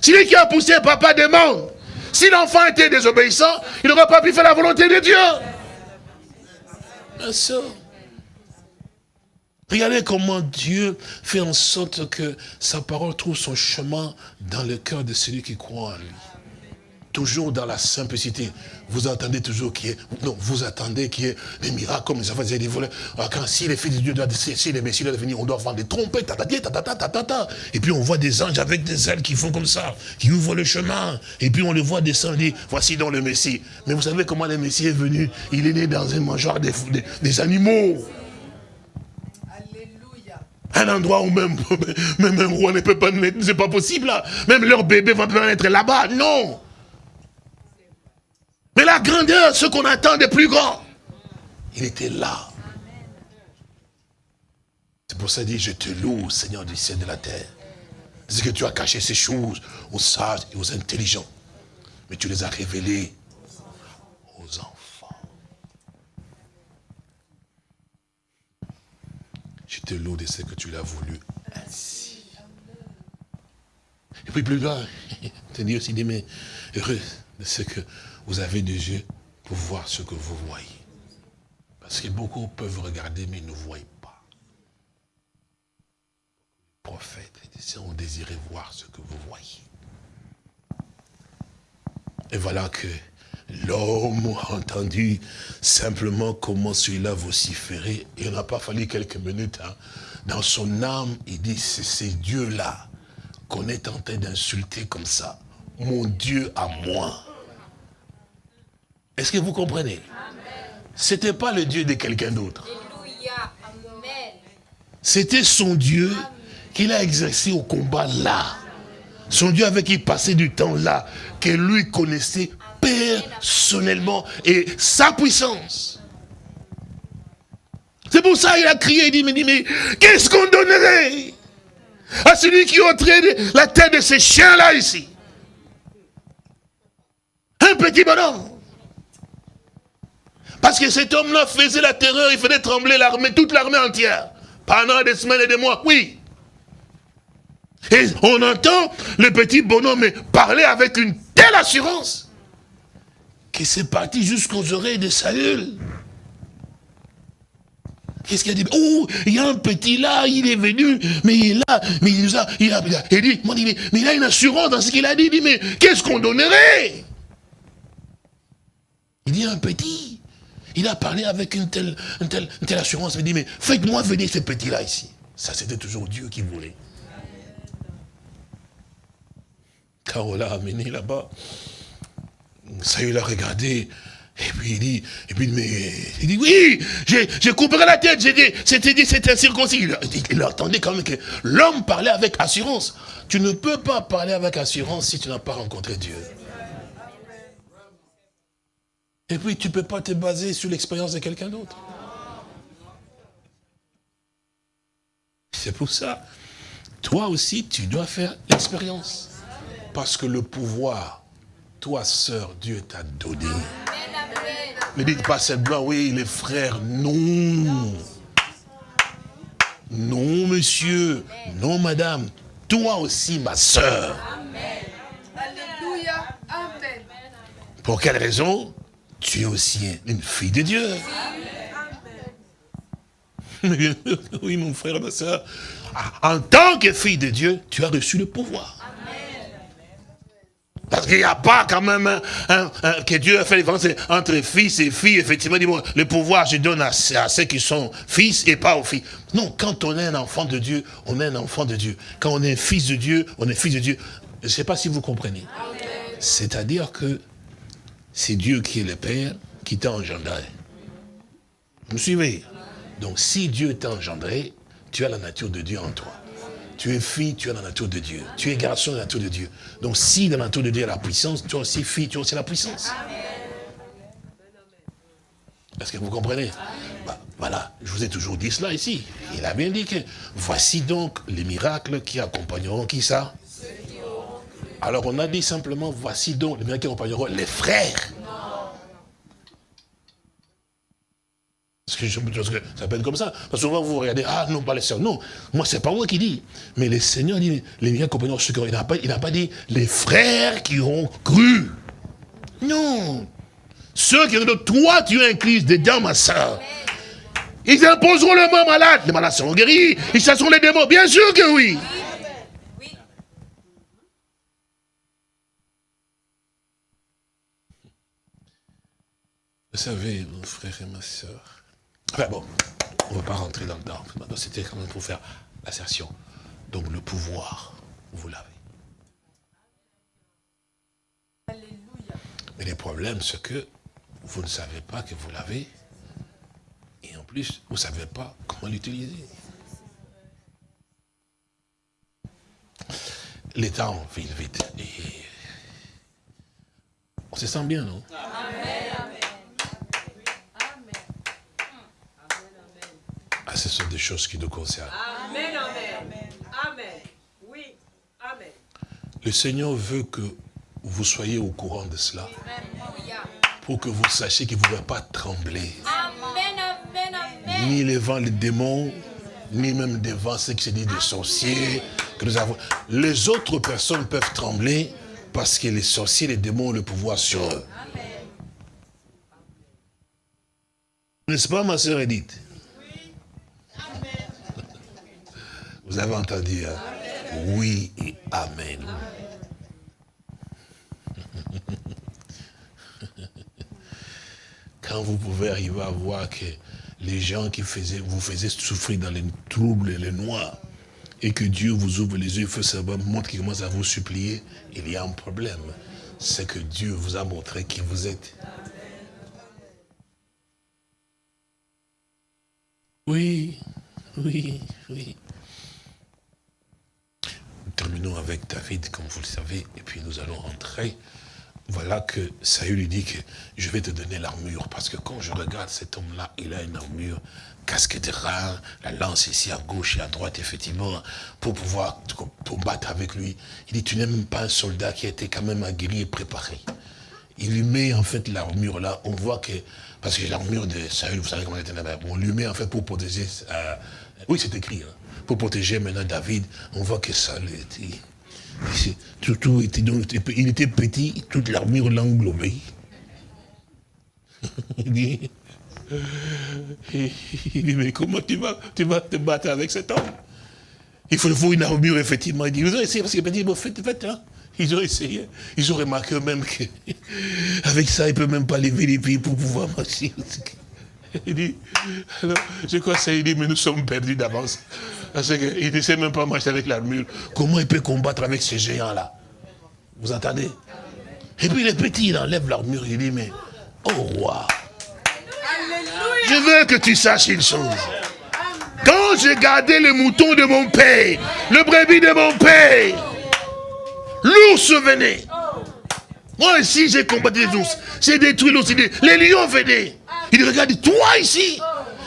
C'est lui qui a poussé, papa demande. Si l'enfant était désobéissant, il n'aurait pas pu faire la volonté de Dieu. Soeur. Regardez comment Dieu fait en sorte que sa parole trouve son chemin dans le cœur de celui qui croit en lui. Toujours dans la simplicité. Vous attendez toujours qu'il y ait, non, vous attendez qu'il y ait des miracles comme les enfants des voleurs. Ah, quand si les fils de Dieu doivent, si les messieurs doivent venir, on doit vendre des trompettes, Et puis on voit des anges avec des ailes qui font comme ça, qui ouvrent le chemin. Et puis on le voit descendre, dit, voici donc le Messie. Mais vous savez comment le Messie est venu? Il est né dans un mangeoire des, des animaux un endroit où même, même roi ne peut pas naître, c'est pas possible. Même leur bébé va pas naître là-bas, non. Mais la grandeur, ce qu'on attend de plus grand, il était là. C'est pour ça qu'il dit, je te loue, Seigneur du ciel et de la terre. C'est que tu as caché ces choses aux sages et aux intelligents. Mais tu les as révélées aux enfants. Je te loue de ce que tu l'as voulu ainsi. Et puis plus loin, te dit aussi, mais heureux de ce que vous avez des yeux pour voir ce que vous voyez. Parce que beaucoup peuvent regarder, mais ne voient pas. Les prophètes, les ont désiré voir ce que vous voyez. Et voilà que L'homme a entendu simplement comment celui-là vociférait. Il n'a pas fallu quelques minutes. Hein. Dans son âme, il dit, c'est ces dieux-là qu'on est tenté d'insulter comme ça. Mon Dieu à moi. Est-ce que vous comprenez? C'était pas le Dieu de quelqu'un d'autre. C'était son Dieu qu'il a exercé au combat là. Son Dieu avec qui il passait du temps là, que lui connaissait personnellement et sa puissance. C'est pour ça qu'il a crié, il dit, mais, mais qu'est-ce qu'on donnerait à celui qui ôterait la tête de ces chiens-là ici? Un petit bonhomme. Parce que cet homme-là faisait la terreur, il faisait trembler l'armée, toute l'armée entière. Pendant des semaines et des mois, oui. Et on entend le petit bonhomme parler avec une telle assurance que c'est parti jusqu'aux oreilles de Saül. Qu'est-ce qu'il a dit? Oh, il y a un petit là, il est venu, mais il est là, mais il nous a, il a, il dit, mais, il a une assurance dans ce qu'il a dit, il dit, mais qu'est-ce qu'on donnerait? Il dit, un petit, il a parlé avec une telle, une telle, une telle assurance, il dit, mais faites-moi venir ce petit-là ici. Ça, c'était toujours Dieu qui voulait. Car on l'a amené là-bas. Saül a regardé, et puis il dit, et puis, mais, il dit, oui, j'ai coupé la tête, c'était dit, c'était circoncis. Il, il attendait quand même que l'homme parlait avec assurance. Tu ne peux pas parler avec assurance si tu n'as pas rencontré Dieu. Et puis, tu ne peux pas te baser sur l'expérience de quelqu'un d'autre. C'est pour ça, toi aussi, tu dois faire l'expérience. Parce que le pouvoir toi, sœur, Dieu t'a donné. Ne dites pas simplement, oui, les frères, non. Non, monsieur. Non, madame. Toi aussi, ma sœur. Alléluia. Amen. Pour quelle raison? Tu es aussi une fille de Dieu. Oui, mon frère, ma soeur. En tant que fille de Dieu, tu as reçu le pouvoir. Parce qu'il n'y a pas quand même que Dieu a fait différence entre fils et filles. Effectivement, le pouvoir, je donne à, ceux qui sont fils et pas aux filles. Non, quand on est un enfant de Dieu, on est un enfant de Dieu. Quand on est fils de Dieu, on est fils de Dieu. Je ne sais pas si vous comprenez. C'est-à-dire que c'est Dieu qui est le Père qui t'a engendré. Vous me suivez? Donc si Dieu t'a engendré, tu as la nature de Dieu en toi. Tu es fille, tu as la nature de Dieu. Tu es garçon, la nature de Dieu. Donc si dans la nature de Dieu a la puissance, tu es aussi fille, tu as aussi la puissance. Est-ce que vous comprenez? Bah, Voilà, je vous ai toujours dit cela ici. Il a bien dit que voici donc les miracles qui accompagneront qui ça? Alors on a dit simplement, voici donc les miracles qui accompagneront les frères. Je, que ça peut être comme ça. Parce que souvent vous regardez, ah non, pas les sœurs. Non, moi c'est pas moi qui dis. Mais le Seigneur dit, les miens compagnons, il n'a pas, dit les frères qui ont cru. Non. Ceux qui ont dit, toi tu es inclus dedans ma soeur. Ils imposeront le mot malade. Les malades seront guéris. Ils chasseront les démons. Bien sûr que oui. Vous savez, mon frère et ma soeur. Enfin bon, on ne va pas rentrer dans le temps. C'était quand même pour faire l'assertion. Donc le pouvoir, vous l'avez. Mais le problème, c'est que vous ne savez pas que vous l'avez. Et en plus, vous ne savez pas comment l'utiliser. Les temps filent vite. On se sent bien, non? Ah, ce sont des choses qui nous concernent. Amen, amen. Amen. Oui, amen. Le Seigneur veut que vous soyez au courant de cela. Pour que vous sachiez vous ne pouvez pas trembler. Ni les vents, les démons, ni même devant ce qui se dit des sorciers. Que nous avons. Les autres personnes peuvent trembler parce que les sorciers, les démons ont le pouvoir sur eux. N'est-ce pas, ma soeur Edith? Vous avez entendu hein? Oui et Amen. Quand vous pouvez arriver à voir que les gens qui vous faisaient souffrir dans les troubles et les noirs, et que Dieu vous ouvre les yeux, fait savoir, montre qu'il commence à vous supplier, il y a un problème. C'est que Dieu vous a montré qui vous êtes. Oui, oui, oui. Terminons avec David, comme vous le savez, et puis nous allons rentrer voilà que Saül lui dit que je vais te donner l'armure. Parce que quand je regarde cet homme-là, il a une armure, casque de rein, la lance ici à gauche et à droite, effectivement, pour pouvoir combattre avec lui. Il dit, tu n'es même pas un soldat qui a été quand même aguerri et préparé. Il lui met en fait l'armure là, on voit que, parce que l'armure de Saül, vous savez comment elle était là on lui met en fait pour protéger, euh, oui c'est écrit, hein, pour protéger maintenant David, on voit que Saül était tout, était il était petit, toute l'armure l'englobait. il dit, mais comment tu vas, tu vas te battre avec cet homme? Il faut, une armure, effectivement. Il dit, essayé, parce que petit, bon, faites, faites, hein. Ils ont essayé. Ils ont remarqué même qu'avec ça, il ne peut même pas lever les pieds pour pouvoir marcher. Il dit, alors, je crois que ça, il dit, mais nous sommes perdus d'avance. Parce qu'il ne sait même pas marcher avec l'armure. Comment il peut combattre avec ces géants-là? Vous entendez? Et puis les petits, il enlève l'armure, il dit, mais, oh roi, je veux que tu saches une chose. Quand j'ai gardé le mouton de mon père, le brebis de mon père, l'ours venait. Moi aussi, j'ai combattu les ours. J'ai détruit l'ours. Les lions venaient. Il dit, regarde, toi ici,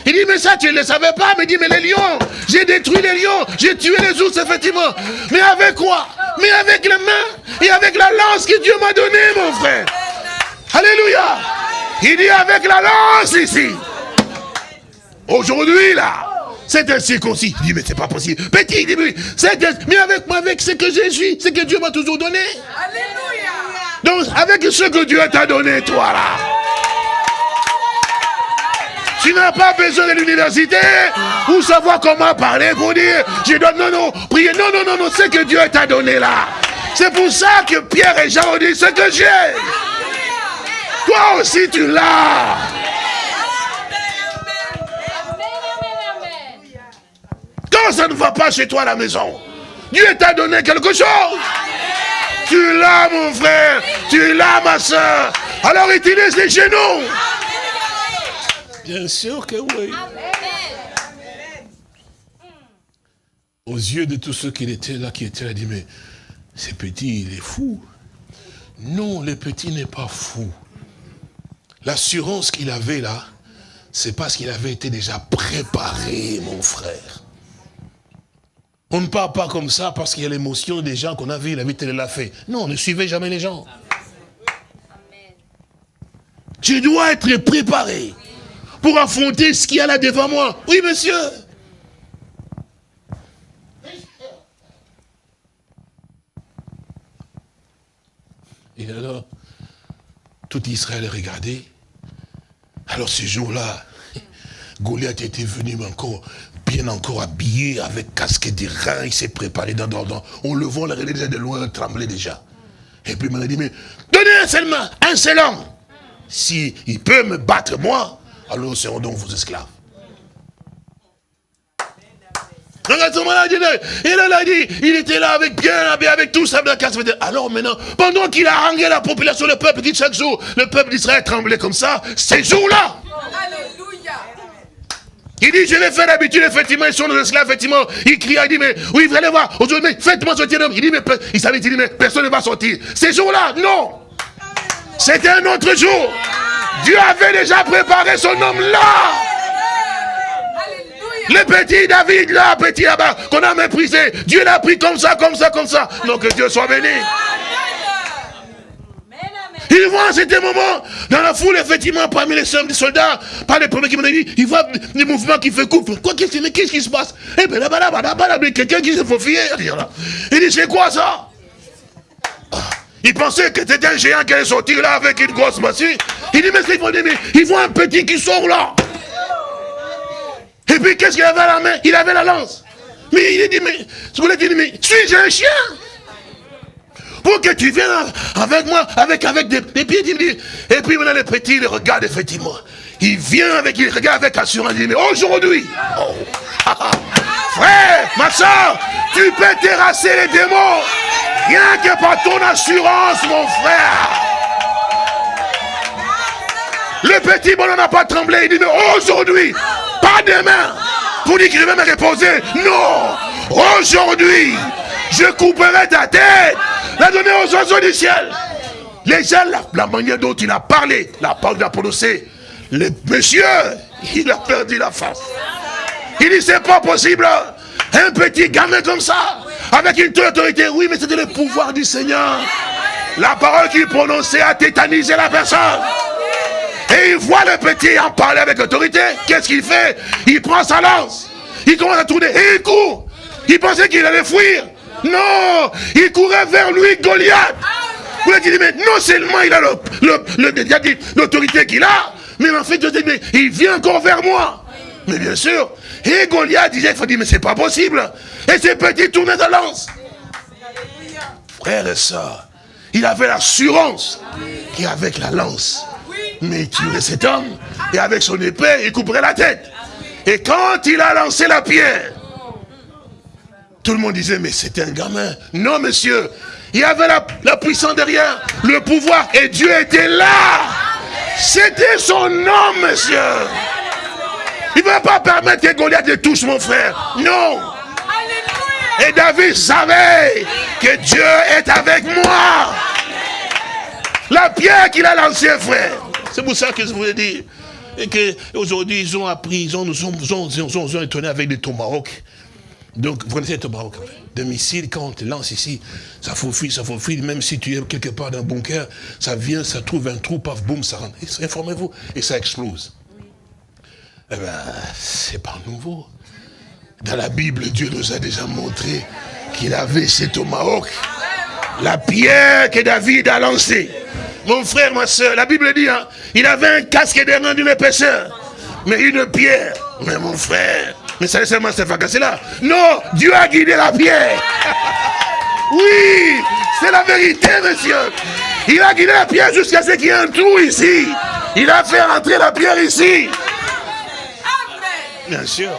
il dit, mais ça, tu ne le savais pas. Mais il dit, mais les lions, j'ai détruit les lions, j'ai tué les ours, effectivement. Mais avec quoi? Mais avec les mains et avec la lance que Dieu m'a donnée, mon frère. Alléluia. Il dit, avec la lance ici. Aujourd'hui, là, c'est un circoncis. Il dit, mais c'est pas possible. Petit, il dit, mais avec moi, avec ce que je suis, ce que Dieu m'a toujours donné. Alléluia. Donc, avec ce que Dieu t'a donné, toi, là. Tu n'as pas besoin de l'université pour savoir comment parler, pour dire, je dois, non, non, prier, non, non, non, non, c'est que Dieu t'a donné là. C'est pour ça que Pierre et Jean ont dit, ce que j'ai. Toi aussi, tu l'as. Quand ça ne va pas chez toi à la maison, Dieu t'a donné quelque chose. Tu l'as, mon frère. Tu l'as, ma soeur. Alors utilise les genoux. Bien sûr que oui. Aux yeux de tous ceux qui étaient là, qui étaient là, dit, mais ce petit, il est fou. Non, le petit n'est pas fou. L'assurance qu'il avait là, c'est parce qu'il avait été déjà préparé, mon frère. On ne parle pas comme ça parce qu'il y a l'émotion des gens qu'on a vu, la vie, elle l'a fait. Non, ne suivez jamais les gens. Tu dois être préparé pour affronter ce qu'il y a là devant moi. Oui, monsieur. Et alors, tout Israël regardait. Alors ce jour-là, Goliath était venu encore, bien encore habillé, avec casque des reins, il s'est préparé dans, dans, On le voit, il déjà de loin, trembler déjà. Et puis il m'a dit, mais donnez un seul main, un seul homme. Si il peut me battre moi, alors nous serons donc vos esclaves. Il a dit, il était là avec bien, avec tout ça. Alors maintenant, pendant qu'il a rangé la population, le peuple dit chaque jour, le peuple d'Israël tremblait comme ça, ces jours-là. Il dit, je l'ai fait d'habitude, effectivement, ils sont nos esclaves, effectivement. Il crie, il dit, mais oui, vous allez voir, aujourd'hui, faites-moi sortir l'homme. Il dit, mais il savait, il dit, mais personne ne va sortir. Ces jours-là, non. C'était un autre jour. Dieu avait déjà préparé son homme là. Le petit David là, petit là-bas, qu'on a méprisé. Dieu l'a pris comme ça, comme ça, comme ça. Donc que Dieu soit béni. Il voit à certain moment, dans la foule, effectivement, parmi les des soldats, par les premiers qui m'ont dit, il voit des mouvements qui font couple. Quoi qu'est-ce qui se passe? Eh bien là-bas, là-bas, là-bas, quelqu'un qui se faufile. Il dit, c'est quoi ça? Il pensait que c'était un géant qui allait sortir là avec une grosse machine. Il dit, mais c'est mais il voit un petit qui sort là. Et puis qu'est-ce qu'il avait à la main? Il avait la lance. Mais il dit, mais, voulais dire, mais suis-je un chien? Pour que tu viennes avec moi, avec, avec des, pieds, et puis maintenant le petit, il regarde effectivement. Il vient avec, il regarde avec assurance, il dit, mais aujourd'hui, oh, frère, ma soeur, tu peux terrasser les démons, rien que par ton assurance, mon frère. Le petit bonhomme n'a pas tremblé, il dit, mais aujourd'hui, pas demain. Pour dire qu'il va me reposer. Non. Aujourd'hui, je couperai ta tête. La donner aux oiseaux du ciel. Les gens, la, manière dont il a parlé, la parole prononcée, le monsieur, il a perdu la face. Il dit, c'est pas possible. Un petit gamin comme ça, avec une telle autorité. Oui, mais c'était le pouvoir du Seigneur. La parole qu'il prononçait a tétanisé la personne. Et il voit le petit en parler avec autorité. Qu'est-ce qu'il fait? Il prend sa lance. Il commence à tourner et il court. Il pensait qu'il allait fuir. Non, il courait vers lui, Goliath. Vous dit, mais non seulement il a l'autorité qu'il a, mais en fait, il vient encore vers moi. Mais bien sûr. Et Goliath disait, il faut dire, mais c'est pas possible. Et ce petit tournait de lance. Frère et soeur, il avait l'assurance qu'avec la lance, mais il tuerait cet homme, et avec son épée, il couperait la tête. Et quand il a lancé la pierre, tout le monde disait, mais c'était un gamin. Non, monsieur, il avait la, puissance derrière, le pouvoir, et Dieu était là. C'était son nom, monsieur. Il ne va pas permettre que Goliath te touche, mon frère. Non. Et David savait que Dieu est avec moi. La pierre qu'il a lancée, frère. C'est pour ça que je voulais dire. Et qu'aujourd'hui, ils ont appris, ils ont, nous ont, ont, étonné avec des tomahawks. Donc, vous connaissez les tomahawks Des missiles, quand on te lance ici, ça faufile, ça faufile. Même si tu es quelque part dans un bunker, ça vient, ça trouve un trou, paf, boum, ça rentre. Informez-vous. Et ça explose. Eh bien, c'est pas nouveau. Dans la Bible, Dieu nous a déjà montré qu'il avait ces tomahawks. La pierre que David a lancée. Mon frère, ma soeur, la Bible dit, hein, il avait un casque des d'une épaisseur, mais une pierre. Mais mon frère, mais ça seulement cette casser là. Non, Dieu a guidé la pierre. oui, c'est la vérité, monsieur. Il a guidé la pierre jusqu'à ce qu'il y ait un trou ici. Il a fait rentrer la pierre ici. Bien sûr.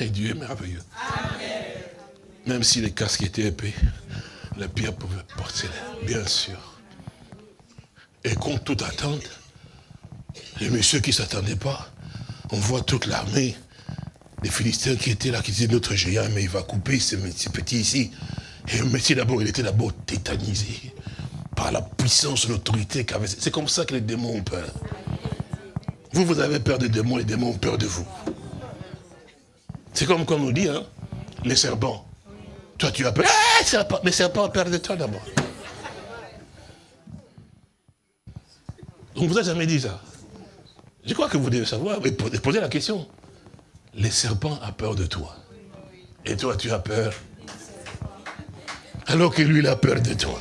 Et Dieu est merveilleux. Même si les casques étaient épais, la pierre pouvait porter, bien sûr. Et contre toute attente, les messieurs qui ne s'attendaient pas, on voit toute l'armée des Philistins qui étaient là, qui disaient notre géant, mais il va couper ce petit ici. Et le métier d'abord, il était d'abord tétanisé par la puissance, l'autorité qu'avait. C'est comme ça que les démons ont peur. Vous, vous avez peur des démons, les démons ont peur de vous. C'est comme quand on nous dit, hein, les serpents. Toi, tu as peur. Ah, serpent. Mais serpent a peur de toi d'abord. On ne vous a jamais dit ça. Je crois que vous devez savoir, mais posez la question. Les serpents ont peur de toi. Et toi, tu as peur. Alors que lui, il a peur de toi.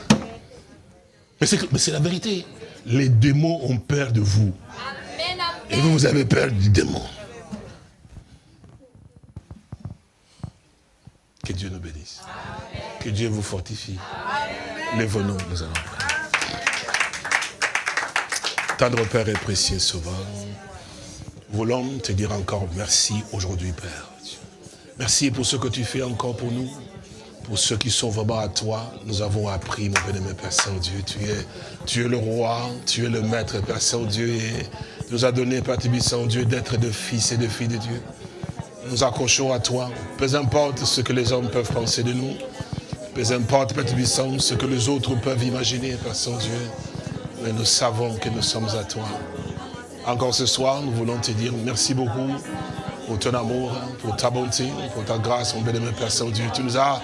Mais c'est la vérité. Les démons ont peur de vous. Et vous, vous avez peur du démon. Que Dieu nous bénisse. Que Dieu vous fortifie. Lève-nous, nous allons. Tendre Père et précieux Sauveur, voulons te dire encore merci aujourd'hui, Père. Merci pour ce que tu fais encore pour nous. Pour ceux qui sont vraiment à toi, nous avons appris, mon bien-aimé Père Saint-Dieu. Tu es, tu es le roi, tu es le maître, Père Saint-Dieu. Et nous as donné, Père Saint-Dieu, d'être de fils et de filles de Dieu nous accrochons à toi. Peu importe ce que les hommes peuvent penser de nous. Peu importe, Père Tubissant, ce que les autres peuvent imaginer, Père Saint-Dieu. Mais nous savons que nous sommes à toi. Encore ce soir, nous voulons te dire merci beaucoup pour ton amour, pour ta bonté, pour ta grâce, mon bénémoine Père Saint-Dieu. Tu nous as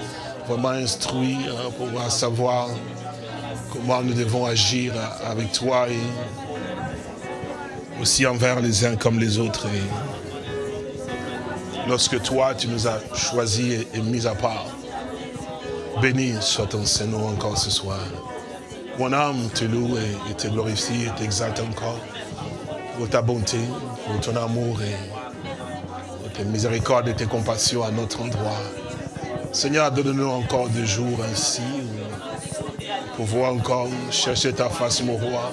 vraiment instruits hein, pour savoir comment nous devons agir avec toi et aussi envers les uns comme les autres lorsque toi, tu nous as choisis et, mis à part. Béni soit ton Seigneur encore ce soir. Mon âme te loue et, te glorifie et t'exalte encore pour ta bonté, pour ton amour et pour tes miséricordes et tes compassions à notre endroit. Seigneur, donne-nous encore des jours ainsi pour pouvoir encore chercher ta face, mon roi.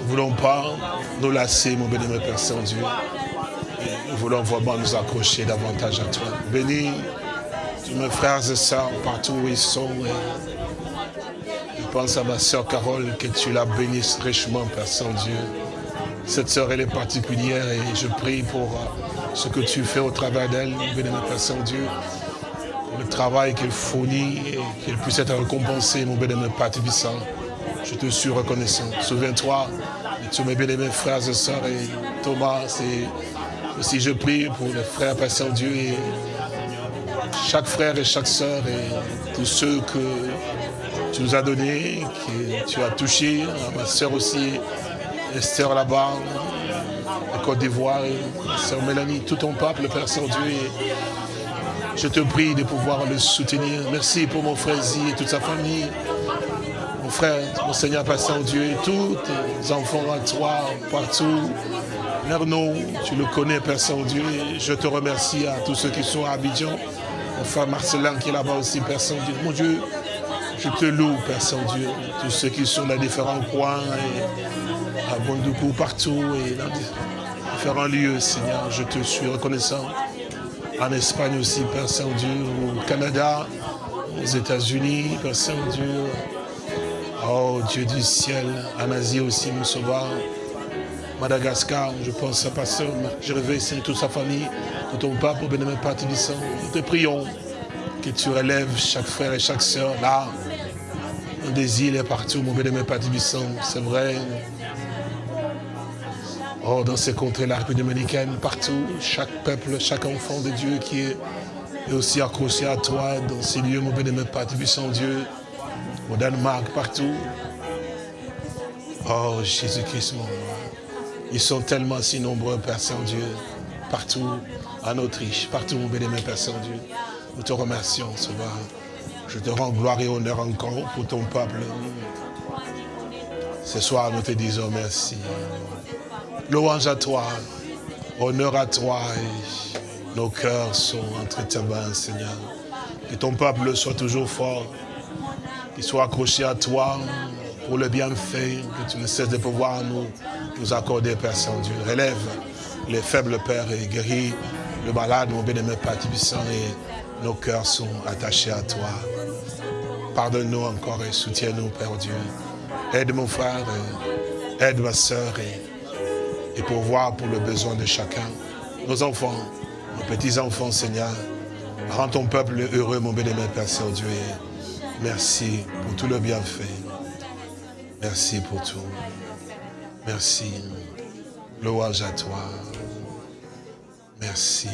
Nous ne voulons pas nous lasser, mon béni, Père Saint-Dieu. Nous voulons vraiment nous accrocher davantage à toi. Bénis mes frères et sœurs partout où ils sont. je pense à ma sœur Carole, que tu la bénisses richement, Père Saint-Dieu. Cette sœur, elle est particulière et je prie pour ce que tu fais au travers d'elle, bénis Père Saint-Dieu. Travail qu'elle fournit et qu'elle puisse être récompensée, mon bénémoine Père. Je te suis reconnaissant. Souviens-toi de tous mes bénémoines frères et sœurs et Thomas et aussi je prie pour les frères Père Saint-Dieu et chaque frère et chaque sœur et tous ceux que tu nous as donnés, que tu as touchés, ma sœur aussi, Esther là-bas, la Côte d'Ivoire, ma sœur Mélanie, tout ton peuple, Père Saint-Dieu. Je te prie de pouvoir le soutenir. Merci pour mon frère Zi et toute sa famille. Mon frère, mon Seigneur Père Saint-Dieu et tous tes enfants à toi, partout. Lerno, tu le connais, Père Saint-Dieu. Je te remercie à tous ceux qui sont à Abidjan. Mon frère Marcelin qui est là-bas aussi, Père Saint-Dieu. Mon Dieu, je te loue, Père Saint-Dieu. Tous ceux qui sont dans différents coins, et à Bondoukou, partout, et dans différents lieux, Seigneur, je te suis reconnaissant. En Espagne aussi, Père Saint-Dieu, au Canada, aux États-Unis, Père Saint-Dieu. Oh Dieu du ciel, en Asie aussi, mon sauveur. Madagascar, je pense à Pasteur réveille Seigneur, toute sa famille, tout ton peuple, au bénémoine Père Nous te prions que tu relèves chaque frère et chaque sœur là, des îles et partout, mon bénémoine Père c'est vrai. Oh, dans ces contrées, la République dominicaine, partout, chaque peuple, chaque enfant de Dieu qui est, aussi accroché à toi dans ces lieux, mon bénémoine Père Dieu, au Danemark, partout. Oh, Jésus-Christ, mon roi. Ils sont tellement si nombreux, Père Saint-Dieu, partout en Autriche, partout, mon bénémoine Père Saint-Dieu. Nous te remercions, Sauveur. Je te rends gloire et honneur encore pour ton peuple. Ce soir, nous te disons merci. Louange à toi, honneur à toi. Nos cœurs sont entre tes mains, Seigneur. Que ton peuple soit toujours fort, qu'il soit accroché à toi pour le bienfait que tu ne cesses de pouvoir nous nous accorder, Père Saint-Dieu. Relève les faibles, Père, et guéris le malade, mon bien-aimé Père Tibissant, et nos cœurs sont attachés à toi. Pardonne-nous encore et soutiens-nous, Père Dieu. Aide mon frère, aide ma soeur, et, et pour voir pour le besoin de chacun. Nos enfants, nos petits-enfants, Seigneur. Rends ton peuple heureux, mon bien-aimé Père Saint-Dieu. Merci pour tout le bienfait. Merci pour tout. Merci. Louange à toi. Merci.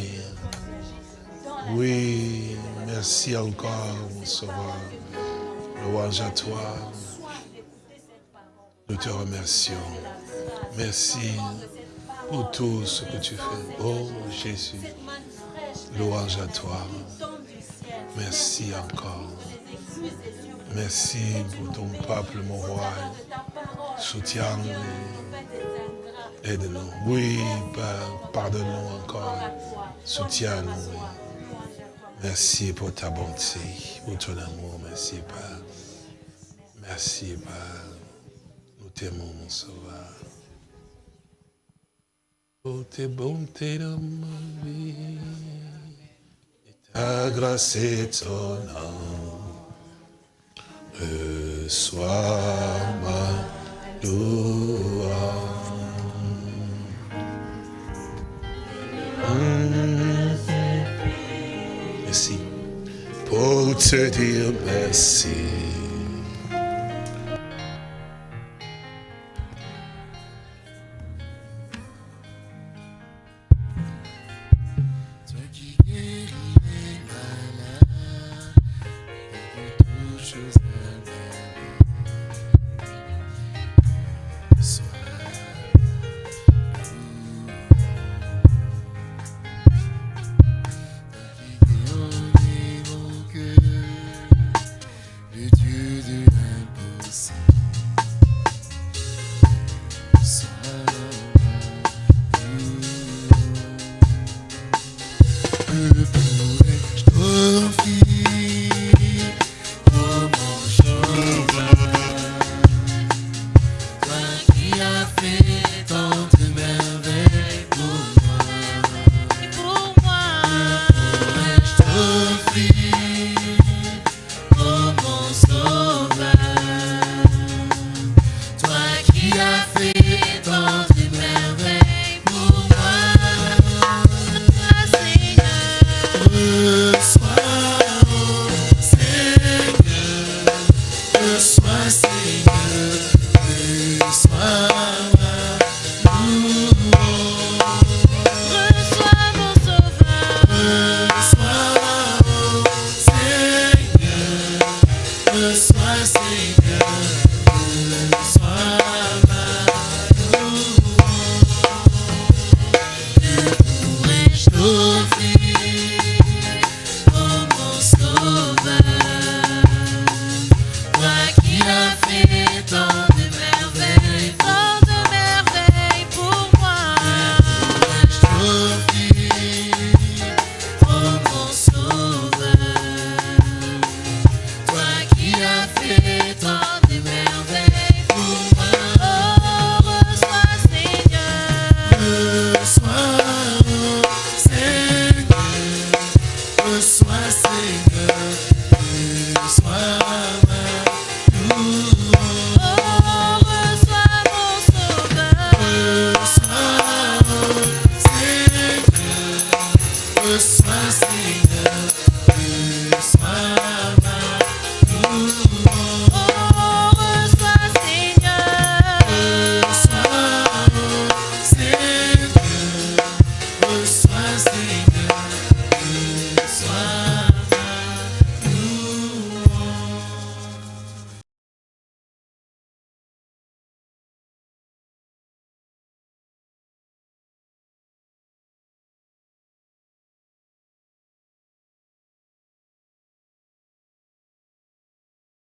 Oui, merci encore, mon sauveur. Louange à toi. Nous te remercions. Merci pour tout ce que tu fais. Oh Jésus, louange à toi. Merci encore. Merci pour ton peuple, mon roi. Soutiens-nous. Aide-nous. Oui, Père, pardonne-nous encore. Soutiens-nous. Merci pour ta bonté, pour ton amour. Merci, Père. Merci, Père. Nous t'aimons, mon sauveur. Oh, tes bontés dans ma vie, et ta grâce amour, reçois ma louange. Merci. Pour te dire merci